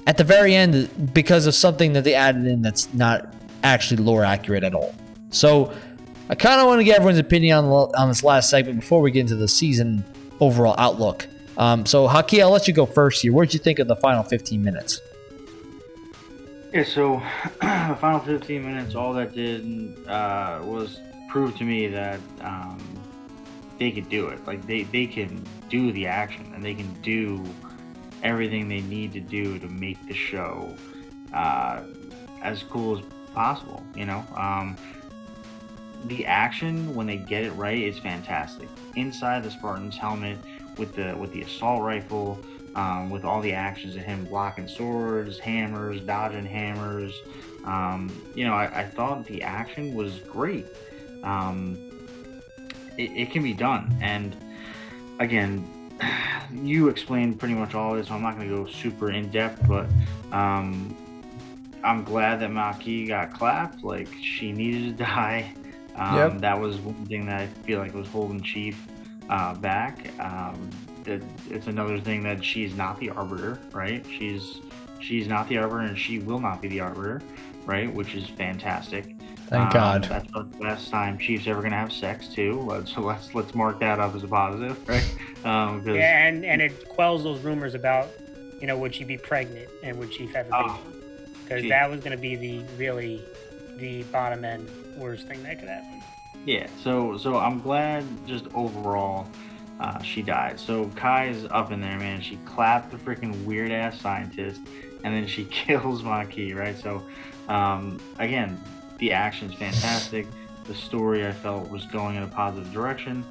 at the very end because of something that they added in that's not actually lore accurate at all. So I kind of want to get everyone's opinion on on this last segment before we get into the season overall outlook. Um, so Haki, I'll let you go first here. What did you think of the final 15 minutes? Yeah, so the final 15 minutes, all that did uh, was prove to me that um, they could do it. Like they, they can do the action and they can do everything they need to do to make the show uh, as cool as possible. You know, um, the action when they get it right is fantastic. Inside the Spartan's helmet with the with the assault rifle, um, with all the actions of him blocking swords, hammers, dodging hammers. Um, you know, I, I, thought the action was great. Um, it, it, can be done, and again, you explained pretty much all of it, so I'm not going to go super in depth, but um, I'm glad that Makee got clapped. Like she needed to die. Um, yep. That was one thing that I feel like was holding Chief uh, back. Um, it, it's another thing that she's not the arbiter, right? She's she's not the arbiter, and she will not be the arbiter, right? Which is fantastic. Thank um, God. That's the last time Chief's ever gonna have sex too. So let's let's mark that up as a positive, right? Um, yeah, and and it quells those rumors about, you know, would she be pregnant and would Chief have a baby? Because oh, that was gonna be the really the bottom end worst thing that could happen. Yeah, so so I'm glad just overall uh, she died. So Kai's up in there, man. She clapped the freaking weird ass scientist, and then she kills Makee, right? So um, again, the action's fantastic. The story I felt was going in a positive direction.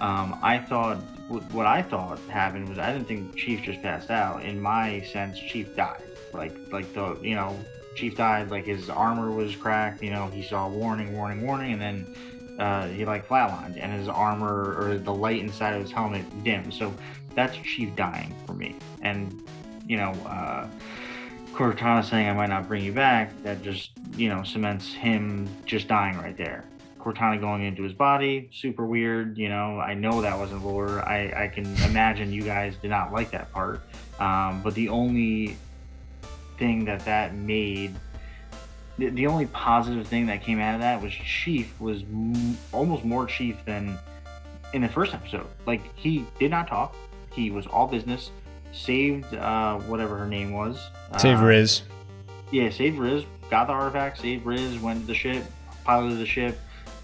Um, I thought what I thought happened was I didn't think Chief just passed out. In my sense, Chief died. Like like the you know Chief died. Like his armor was cracked. You know he saw warning, warning, warning, and then uh, he like flatlined and his armor or the light inside of his helmet dimmed. So that's Chief dying for me. And you know, uh, Cortana saying I might not bring you back, that just you know cements him just dying right there. Cortana going into his body, super weird. You know, I know that wasn't lore. I, I can imagine you guys did not like that part. Um, but the only thing that that made the, the only positive thing that came out of that was Chief was m- almost more Chief than in the first episode. Like he did not talk. He was all business. Saved uh, whatever her name was. Save uh, Riz. Yeah, saved Riz. Got the artifact. Saved Riz. Went to the ship. Piloted the ship.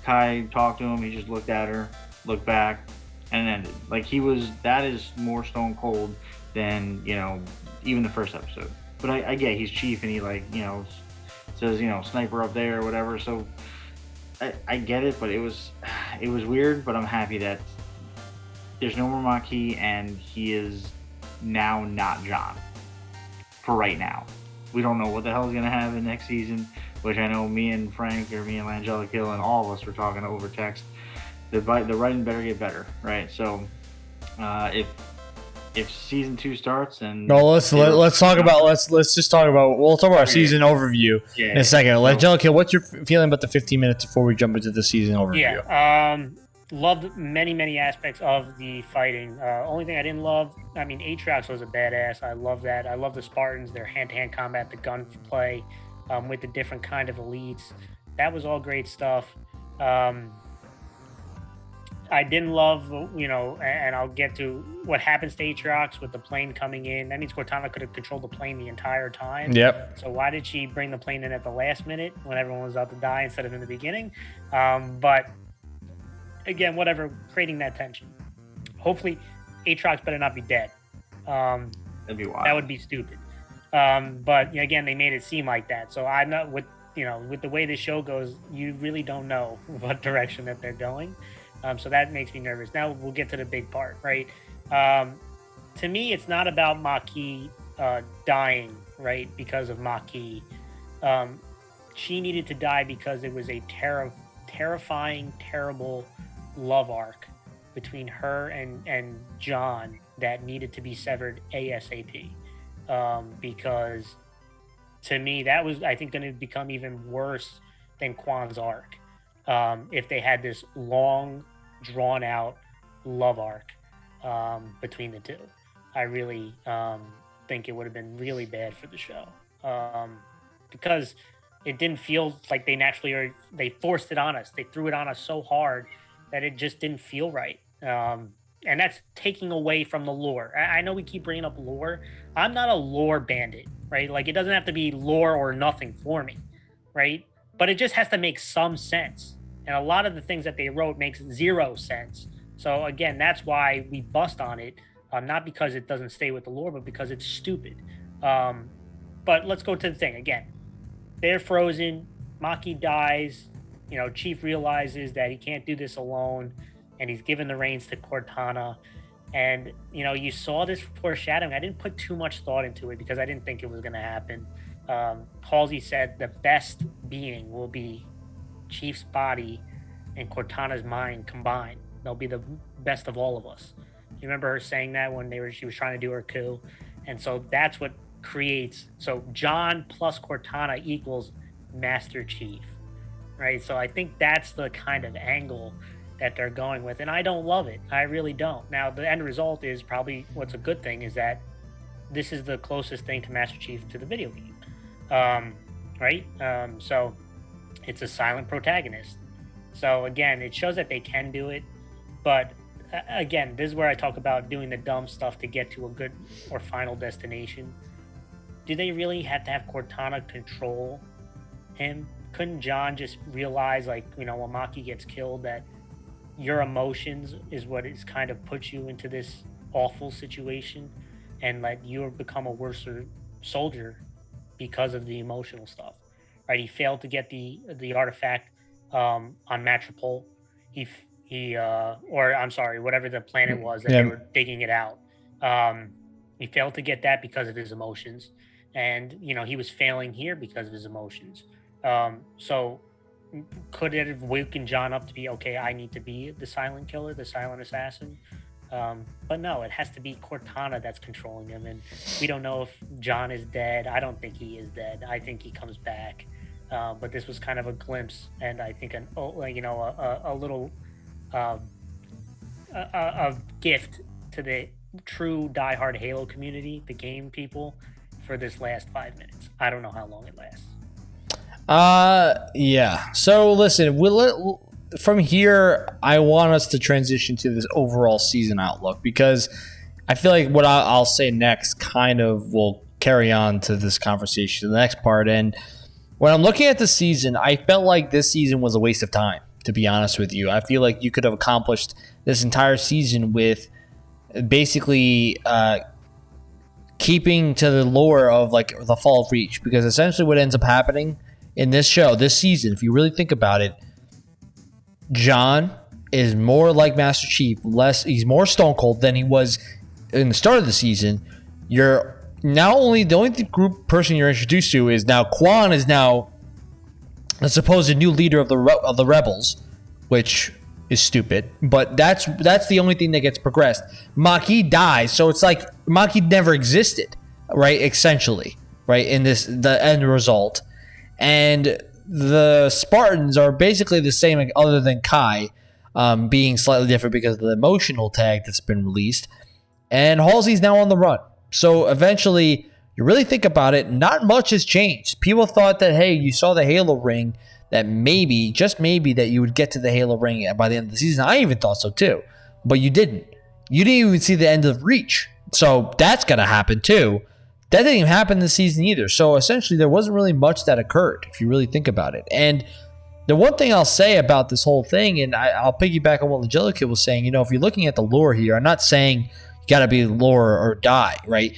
Kai talked to him. He just looked at her, looked back, and it ended. Like he was. That is more stone cold than you know even the first episode. But I, I get he's chief and he like you know says you know sniper up there or whatever. So I, I get it, but it was it was weird. But I'm happy that there's no more Makee and he is now not John for right now. We don't know what the hell is gonna happen next season, which I know me and Frank or me and Langella Hill and all of us were talking over text. The the writing better get better, right? So uh, if if season two starts and no, let's let, us let us talk about let's let's just talk about we'll talk about our season overview yeah, in a second. Yeah. Let Jellicle, what's your feeling about the 15 minutes before we jump into the season overview? Yeah, um, loved many many aspects of the fighting. Uh, only thing I didn't love, I mean, Atriox was a badass. I love that. I love the Spartans, their hand to hand combat, the gunplay um, with the different kind of elites. That was all great stuff. Um, I didn't love, you know, and I'll get to what happens to Atriox with the plane coming in. That means Cortana could have controlled the plane the entire time. Yep. So why did she bring the plane in at the last minute when everyone was about to die instead of in the beginning? Um, but again, whatever, creating that tension. Hopefully, Atriox better not be dead. Um, That'd be wild. That would be stupid. Um, but again, they made it seem like that. So I'm not with you know with the way the show goes, you really don't know what direction that they're going. Um, so that makes me nervous. Now we'll get to the big part, right? Um, to me, it's not about Makee uh, dying, right, because of Makee. Um, she needed to die because it was a ter- terrifying, terrible love arc between her and, and John that needed to be severed ASAP. Um, because to me, that was, I think, going to become even worse than Kwan's arc um, if they had this long, drawn out love arc um, between the two. I really um, think it would have been really bad for the show um, because it didn't feel like they naturally or they forced it on us. They threw it on us so hard that it just didn't feel right. Um, and that's taking away from the lore. I, I know we keep bringing up lore. I'm not a lore bandit, right? Like it doesn't have to be lore or nothing for me, right? But it just has to make some sense. And a lot of the things that they wrote makes zero sense. So again, that's why we bust on it. Um, not because it doesn't stay with the lore, but because it's stupid. Um, but let's go to the thing again. They're frozen. Makee dies. You know, Chief realizes that he can't do this alone and he's given the reins to Cortana. And you know, you saw this foreshadowing. I didn't put too much thought into it because I didn't think it was going to happen. Um, Halsey said the best being will be Chief's body and Cortana's mind combined. They'll be the best of all of us. You remember her saying that when they were she was trying to do her coup, and so that's what creates. So John plus Cortana equals Master Chief, right? So I think that's the kind of angle that they're going with, and I don't love it. I really don't. Now, the end result is probably what's a good thing is that this is the closest thing to Master Chief to the video game, um, right? Um, so it's a silent protagonist. So again, it shows that they can do it, but again, this is where I talk about doing the dumb stuff to get to a good or final destination. Do they really have to have Cortana control him? Couldn't John just realize, like, you know, when Makee gets killed, that your emotions is what is kind of puts you into this awful situation and let you become a worse soldier because of the emotional stuff right he failed to get the the artifact um, on Matropole. He he uh, or I'm sorry, whatever the planet was that yeah. they were digging it out. Um, he failed to get that because of his emotions, and you know he was failing here because of his emotions. Um, so could it have woken John up to be okay? I need to be the silent killer, the silent assassin. Um, but no, it has to be Cortana that's controlling him, and we don't know if John is dead. I don't think he is dead. I think he comes back. Uh, but this was kind of a glimpse, and I think an oh, you know a, a, little um, a, a, gift to the true diehard Halo community, the game people, for this last five minutes. I don't know how long it lasts. Uh, yeah. So listen, we'll, from here, I want us to transition to this overall season outlook because I feel like what I'll say next kind of will carry on to this conversation, the next part. And when I'm looking at the season, I felt like this season was a waste of time. To be honest with you, I feel like you could have accomplished this entire season with basically uh, keeping to the lore of like the fall of Reach, because essentially what ends up happening in this show, this season, if you really think about it, John is more like Master Chief, less he's more stone cold than he was in the start of the season. You're now only the only group person you're introduced to is now Kwan is now the supposed new leader of the of the rebels, which is stupid. But that's that's the only thing that gets progressed. Makee dies, so it's like Makee never existed, right? Essentially, right in this the end result and the Spartans are basically the same, other than Kai um, being slightly different because of the emotional tag that's been released. And Halsey's now on the run. So eventually, you really think about it, not much has changed. People thought that, hey, you saw the Halo ring, that maybe, just maybe, that you would get to the Halo ring by the end of the season. I even thought so too, but you didn't. You didn't even see the end of Reach. So that's going to happen too. That didn't even happen this season either. So essentially, there wasn't really much that occurred, if you really think about it. And the one thing I'll say about this whole thing, and I, will piggyback on what Legilicate was saying, you know, if you're looking at the lore here, I'm not saying got to be lore or die, right?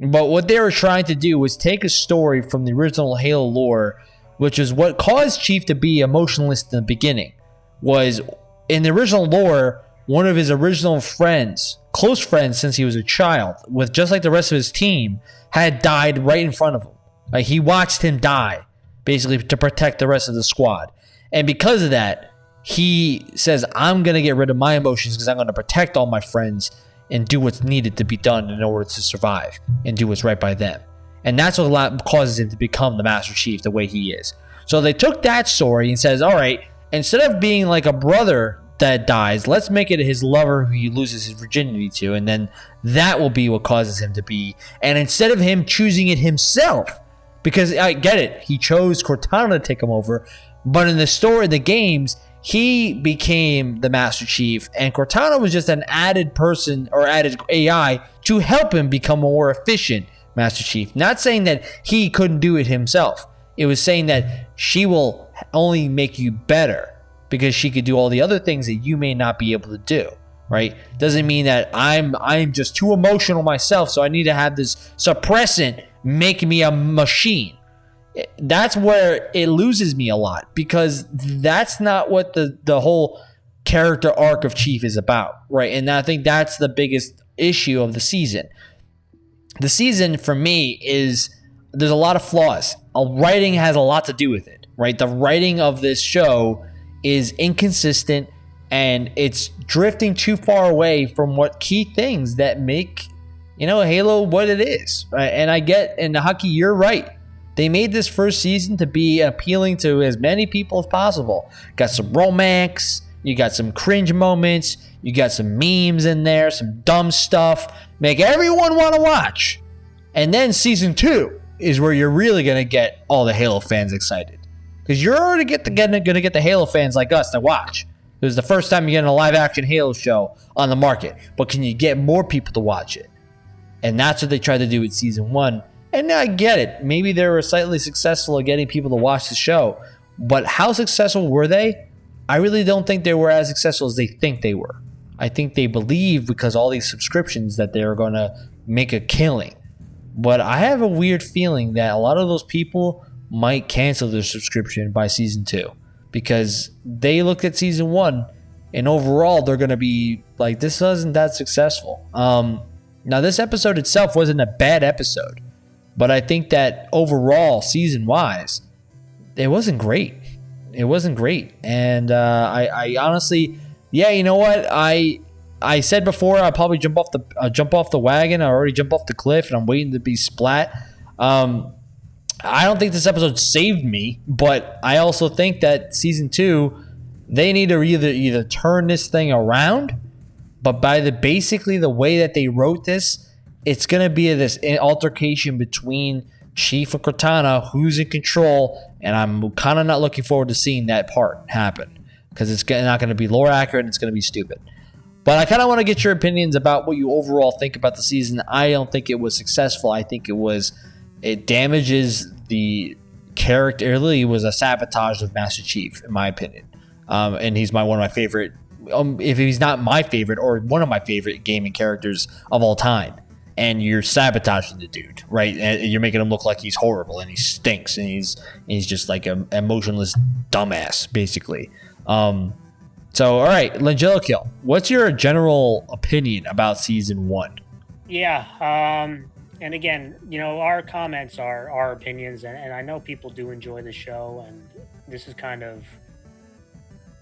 But what they were trying to do was take a story from the original Halo lore, which is what caused Chief to be emotionless in the beginning. Was in the original lore, one of his original friends, close friends since he was a child, with just like the rest of his team, had died right in front of him. Like he watched him die, basically to protect the rest of the squad. And because of that, he says, I'm to get rid of my emotions because I'm to protect all my friends and do what's needed to be done in order to survive and do what's right by them. And that's what causes him to become the Master Chief the way he is. So they took that story and says, all right, instead of being like a brother that dies, let's make it his lover who he loses his virginity to, and then that will be what causes him to be. And instead of him choosing it himself, because I get it, he chose Cortana to take him over, but in the story, of the games, he became the Master Chief, and Cortana was just an added person or added AI to help him become a more efficient Master Chief. Not saying that he couldn't do it himself. It was saying that she will only make you better because she could do all the other things that you may not be able to do. Right? Doesn't mean that I'm I'm just too emotional myself, so I need to have this suppressant make me a machine that's where it loses me a lot because that's not what the the whole character arc of Chief is about, right? And I think that's the biggest issue of the season. The season for me is there's a lot of flaws. A writing has a lot to do with it, right? The writing of this show is inconsistent and it's drifting too far away from what key things that make you know Halo what it is. Right? And I get and Haki, you're right they made this first season to be appealing to as many people as possible. Got some romance, you got some cringe moments, you got some memes in there, some dumb stuff. Make everyone want to watch. And then season two is where you're really going to get all the Halo fans excited. Because you're already get going to get the Halo fans like us to watch. It was the first time you're getting a live action Halo show on the market. But can you get more people to watch it? And that's what they tried to do with season one and I get it. Maybe they were slightly successful at getting people to watch the show. But how successful were they? I really don't think they were as successful as they think they were. I think they believe because all these subscriptions that they're going to make a killing. But I have a weird feeling that a lot of those people might cancel their subscription by season two because they looked at season one and overall they're going to be like, this wasn't that successful. Um, now, this episode itself wasn't a bad episode. But I think that overall, season wise, it wasn't great. It wasn't great, and uh, I, I, honestly, yeah, you know what? I I said before I'll probably jump off the uh, jump off the wagon. I already jumped off the cliff, and I'm waiting to be splat. Um, I don't think this episode saved me, but I also think that season two, they need to either either turn this thing around, but by the basically the way that they wrote this, it's going to be this altercation between Chief and Cortana, who's in control, and I'm kind of not looking forward to seeing that part happen because it's not going to be lore accurate and it's going to be stupid. But I kind of want to get your opinions about what you overall think about the season. I don't think it was successful. I think it was it damages the character. It really was a sabotage of Master Chief, in my opinion. Um, and he's my one of my favorite. Um, if he's not my favorite or one of my favorite gaming characters of all time and you're sabotaging the dude, right? And you're making him look like he's horrible and he stinks and he's he's just like an emotionless dumbass, basically. Um, so, all right, Langella Kill, what's your general opinion about season one? Yeah, um, and again, you know, our comments are our opinions, and, and I know people do enjoy the show, and this is kind of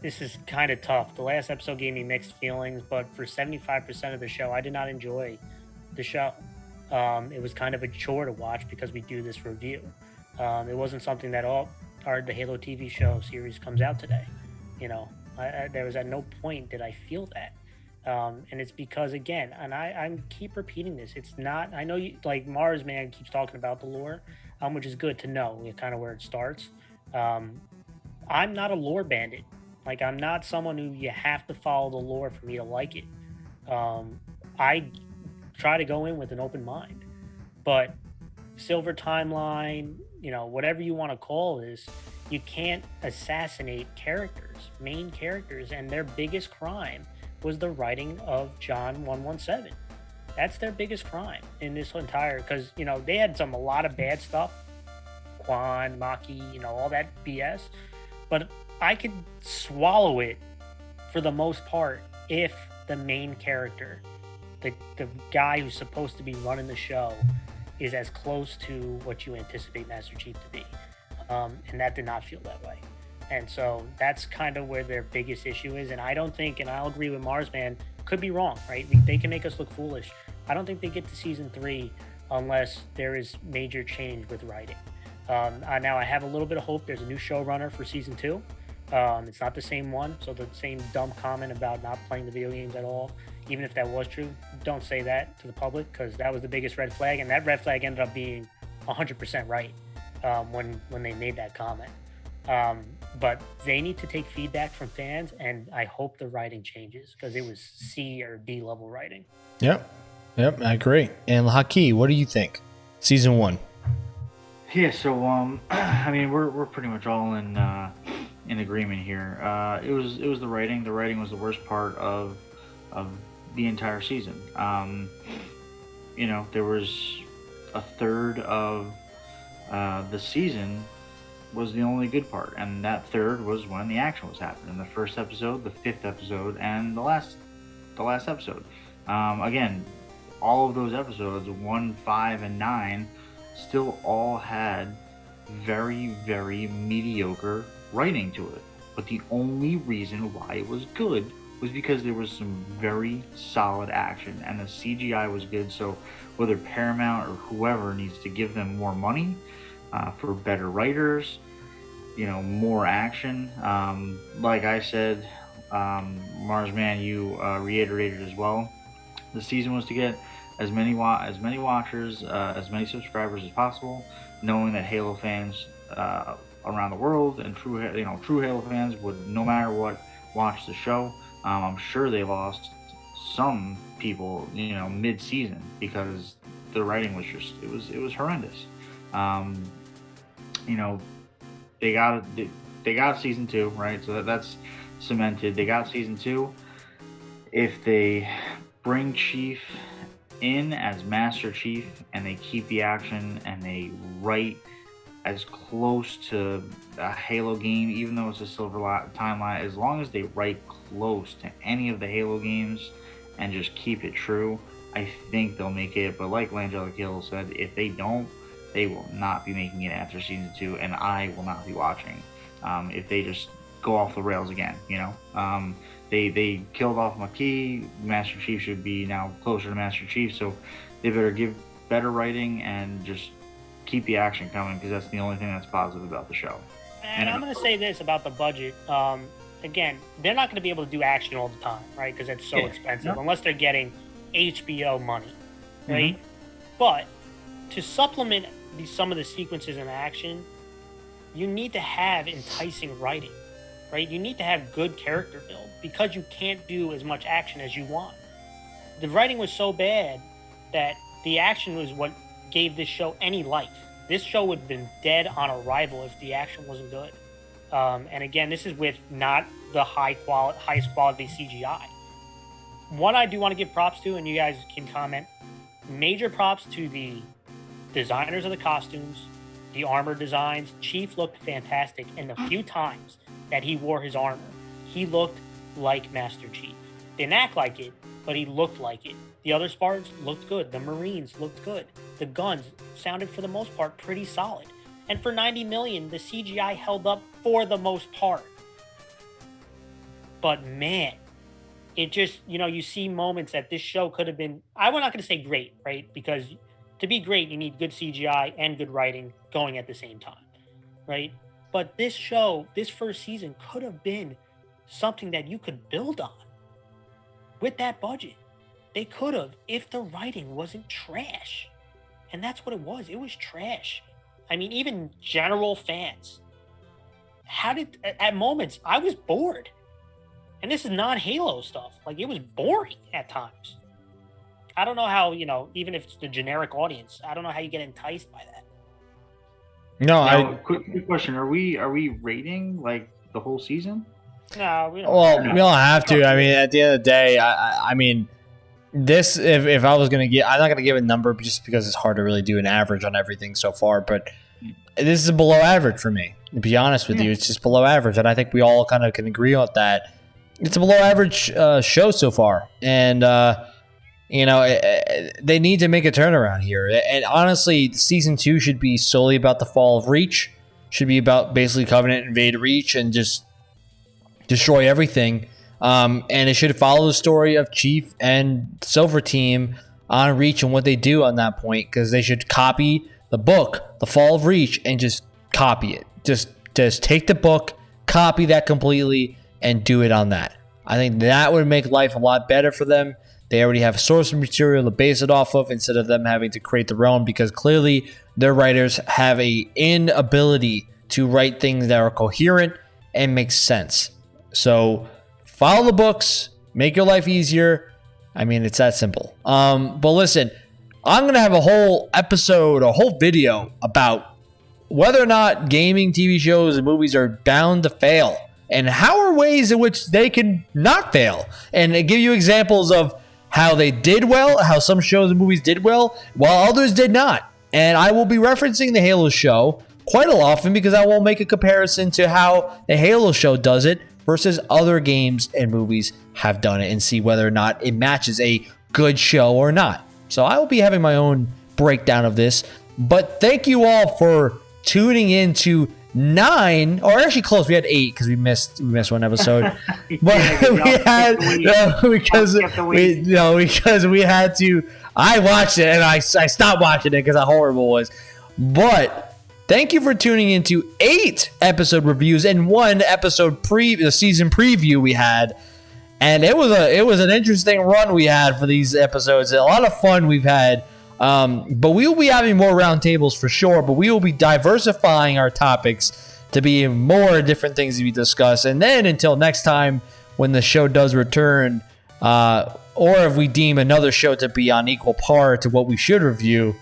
this is kind of tough. The last episode gave me mixed feelings, but for 75% of the show, I did not enjoy the show. Um, it was kind of a chore to watch because we do this review. Um, it wasn't something that all our the Halo TV show series comes out today. You know, I, I, there was at no point did I feel that. Um, and it's because again, and I, I keep repeating this. It's not. I know you like Mars Man keeps talking about the lore, um, which is good to know. Kind of where it starts. Um, I'm not a lore bandit. Like I'm not someone who you have to follow the lore for me to like it. Um, I try to go in with an open mind. But silver timeline, you know, whatever you want to call this, you can't assassinate characters, main characters, and their biggest crime was the writing of John 117. That's their biggest crime in this entire because you know they had some a lot of bad stuff, Kwan, Makee, you know all that BS, but I could swallow it for the most part if the main character, the the guy who's supposed to be running the show, is as close to what you anticipate Master Chief to be, um, and that did not feel that way. And so that's kind of where their biggest issue is. And I don't think, and I'll agree with Marsman, could be wrong, right? They can make us look foolish. I don't think they get to season three unless there is major change with writing. Um, uh, now I have a little bit of hope. There's a new showrunner for season two. Um, it's not the same one, so the same dumb comment about not playing the video games at all, even if that was true, don't say that to the public because that was the biggest red flag, and that red flag ended up being 100% right um, when when they made that comment. Um, but they need to take feedback from fans, and I hope the writing changes because it was C or D level writing. Yep, yep, I agree. And Haki, what do you think? Season one. Yeah, so um, I mean, we're we're pretty much all in uh, in agreement here. Uh, it was it was the writing. The writing was the worst part of of the entire season. Um, you know, there was a third of uh, the season was the only good part, and that third was when the action was happening. The first episode, the fifth episode, and the last, the last episode. Um, again, all of those episodes, one, five, and nine, still all had very, very mediocre writing to it. But the only reason why it was good was because there was some very solid action, and the CGI was good. So whether Paramount or whoever needs to give them more money uh, for better writers, you know, more action. Um, like I said, um, Marsman, you uh, reiterated as well. The season was to get as many wa- as many watchers, uh, as many subscribers as possible, knowing that Halo fans uh, around the world and true you know true Halo fans would no matter what watch the show. Um, I'm sure they lost some people, you know, mid-season because the writing was just it was it was horrendous. Um, you know, they got they got season two, right? So that, that's cemented. They got season two. If they bring Chief in as Master Chief and they keep the action and they write as close to a Halo game, even though it's a silver timeline, as long as they write close to any of the Halo games and just keep it true, I think they'll make it. But like Langella Hill said, if they don't, they will not be making it after season two, and I will not be watching um, if they just go off the rails again. You know, um, they they killed off Makee. Master Chief should be now closer to Master Chief, so they better give better writing and just keep the action coming because that's the only thing that's positive about the show. And, and I'm going to say this about the budget. Um, again, they're not going to be able to do action all the time, right? Because it's so yeah. expensive no. unless they're getting HBO money, right? Mm-hmm. But to supplement the, some of the sequences in action, you need to have enticing writing, right? You need to have good character build because you can't do as much action as you want. The writing was so bad that the action was what gave this show any life. This show would have been dead on arrival if the action wasn't good. Um, and again, this is with not the high quality, highest quality CGI. One I do want to give props to, and you guys can comment. Major props to the designers of the costumes, the armor designs. Chief looked fantastic, and the few times that he wore his armor, he looked like Master Chief. Didn't act like it, but he looked like it. The other Spartans looked good. The Marines looked good. The guns sounded for the most part pretty solid. And for 90 million, the CGI held up for the most part. But man, it just, you know, you see moments that this show could have been, I'm not going to say great, right? Because to be great, you need good CGI and good writing going at the same time, right? But this show, this first season, could have been something that you could build on with that budget. They could have if the writing wasn't trash. And that's what it was. It was trash. I mean, even general fans. How did, at moments, I was bored. And this is non Halo stuff. Like, it was boring at times. I don't know how you know, even if it's the generic audience, I don't know how you get enticed by that. No, now, I. Quick, quick question: Are we are we rating like the whole season? No, we don't. Well, we don't have to. I mean, at the end of the day, I, I mean, this if, if I was gonna get, I'm not gonna give a number just because it's hard to really do an average on everything so far. But this is below average for me. To be honest with you, it's just below average, and I think we all kind of can agree on that. It's a below average uh, show so far, and uh, you know eh, eh, they need to make a turnaround here. And honestly, season two should be solely about the fall of Reach. Should be about basically Covenant invade Reach and just destroy everything. Um, and it should follow the story of Chief and Silver Team on Reach and what they do on that point because they should copy the book, The Fall of Reach, and just copy it. Just just take the book, copy that completely, and do it on that. I think that would make life a lot better for them. They already have source material to base it off of instead of them having to create their own because clearly their writers have a inability to write things that are coherent and make sense. So follow the books, make your life easier. I mean, it's that simple. Um, but listen, I'm gonna have a whole episode, a whole video about whether or not gaming TV shows and movies are bound to fail, and how are ways in which they can not fail, and give you examples of how they did well, how some shows and movies did well, while others did not. And I will be referencing the Halo show quite a often because I will make a comparison to how the Halo show does it versus other games and movies have done it and see whether or not it matches a good show or not. So I will be having my own breakdown of this. But thank you all for tuning in to nine, or actually close. We had eight because we missed we missed one episode. but Yeah, we had because Y'all kept the we no because we had to. I watched it and I, I stopped watching it because how horrible it was. But thank you for tuning into eight episode reviews and one episode pre the season preview we had and it was a it was an interesting run we had for these episodes. A lot of fun we've had. Um, but we will be having more roundtables for sure. But we will be diversifying our topics to be more different things to be discussed. And then until next time, when the show does return, uh, or if we deem another show to be on equal par to what we should review,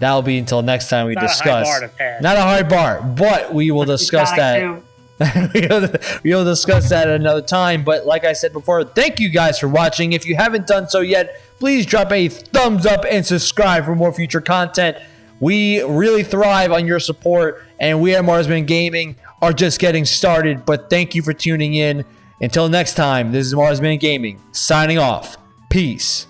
that'll be until next time we Not a discuss. bar to pass. Not a hard bar, but we will discuss that we'll, we'll discuss that at another time. But like I said before, thank you guys for watching. If you haven't done so yet, please drop a thumbs up and subscribe for more future content. We really thrive on your support, and we at Marsman Gaming are just getting started. But thank you for tuning in. Until next time, this is Marsman Gaming signing off. Peace.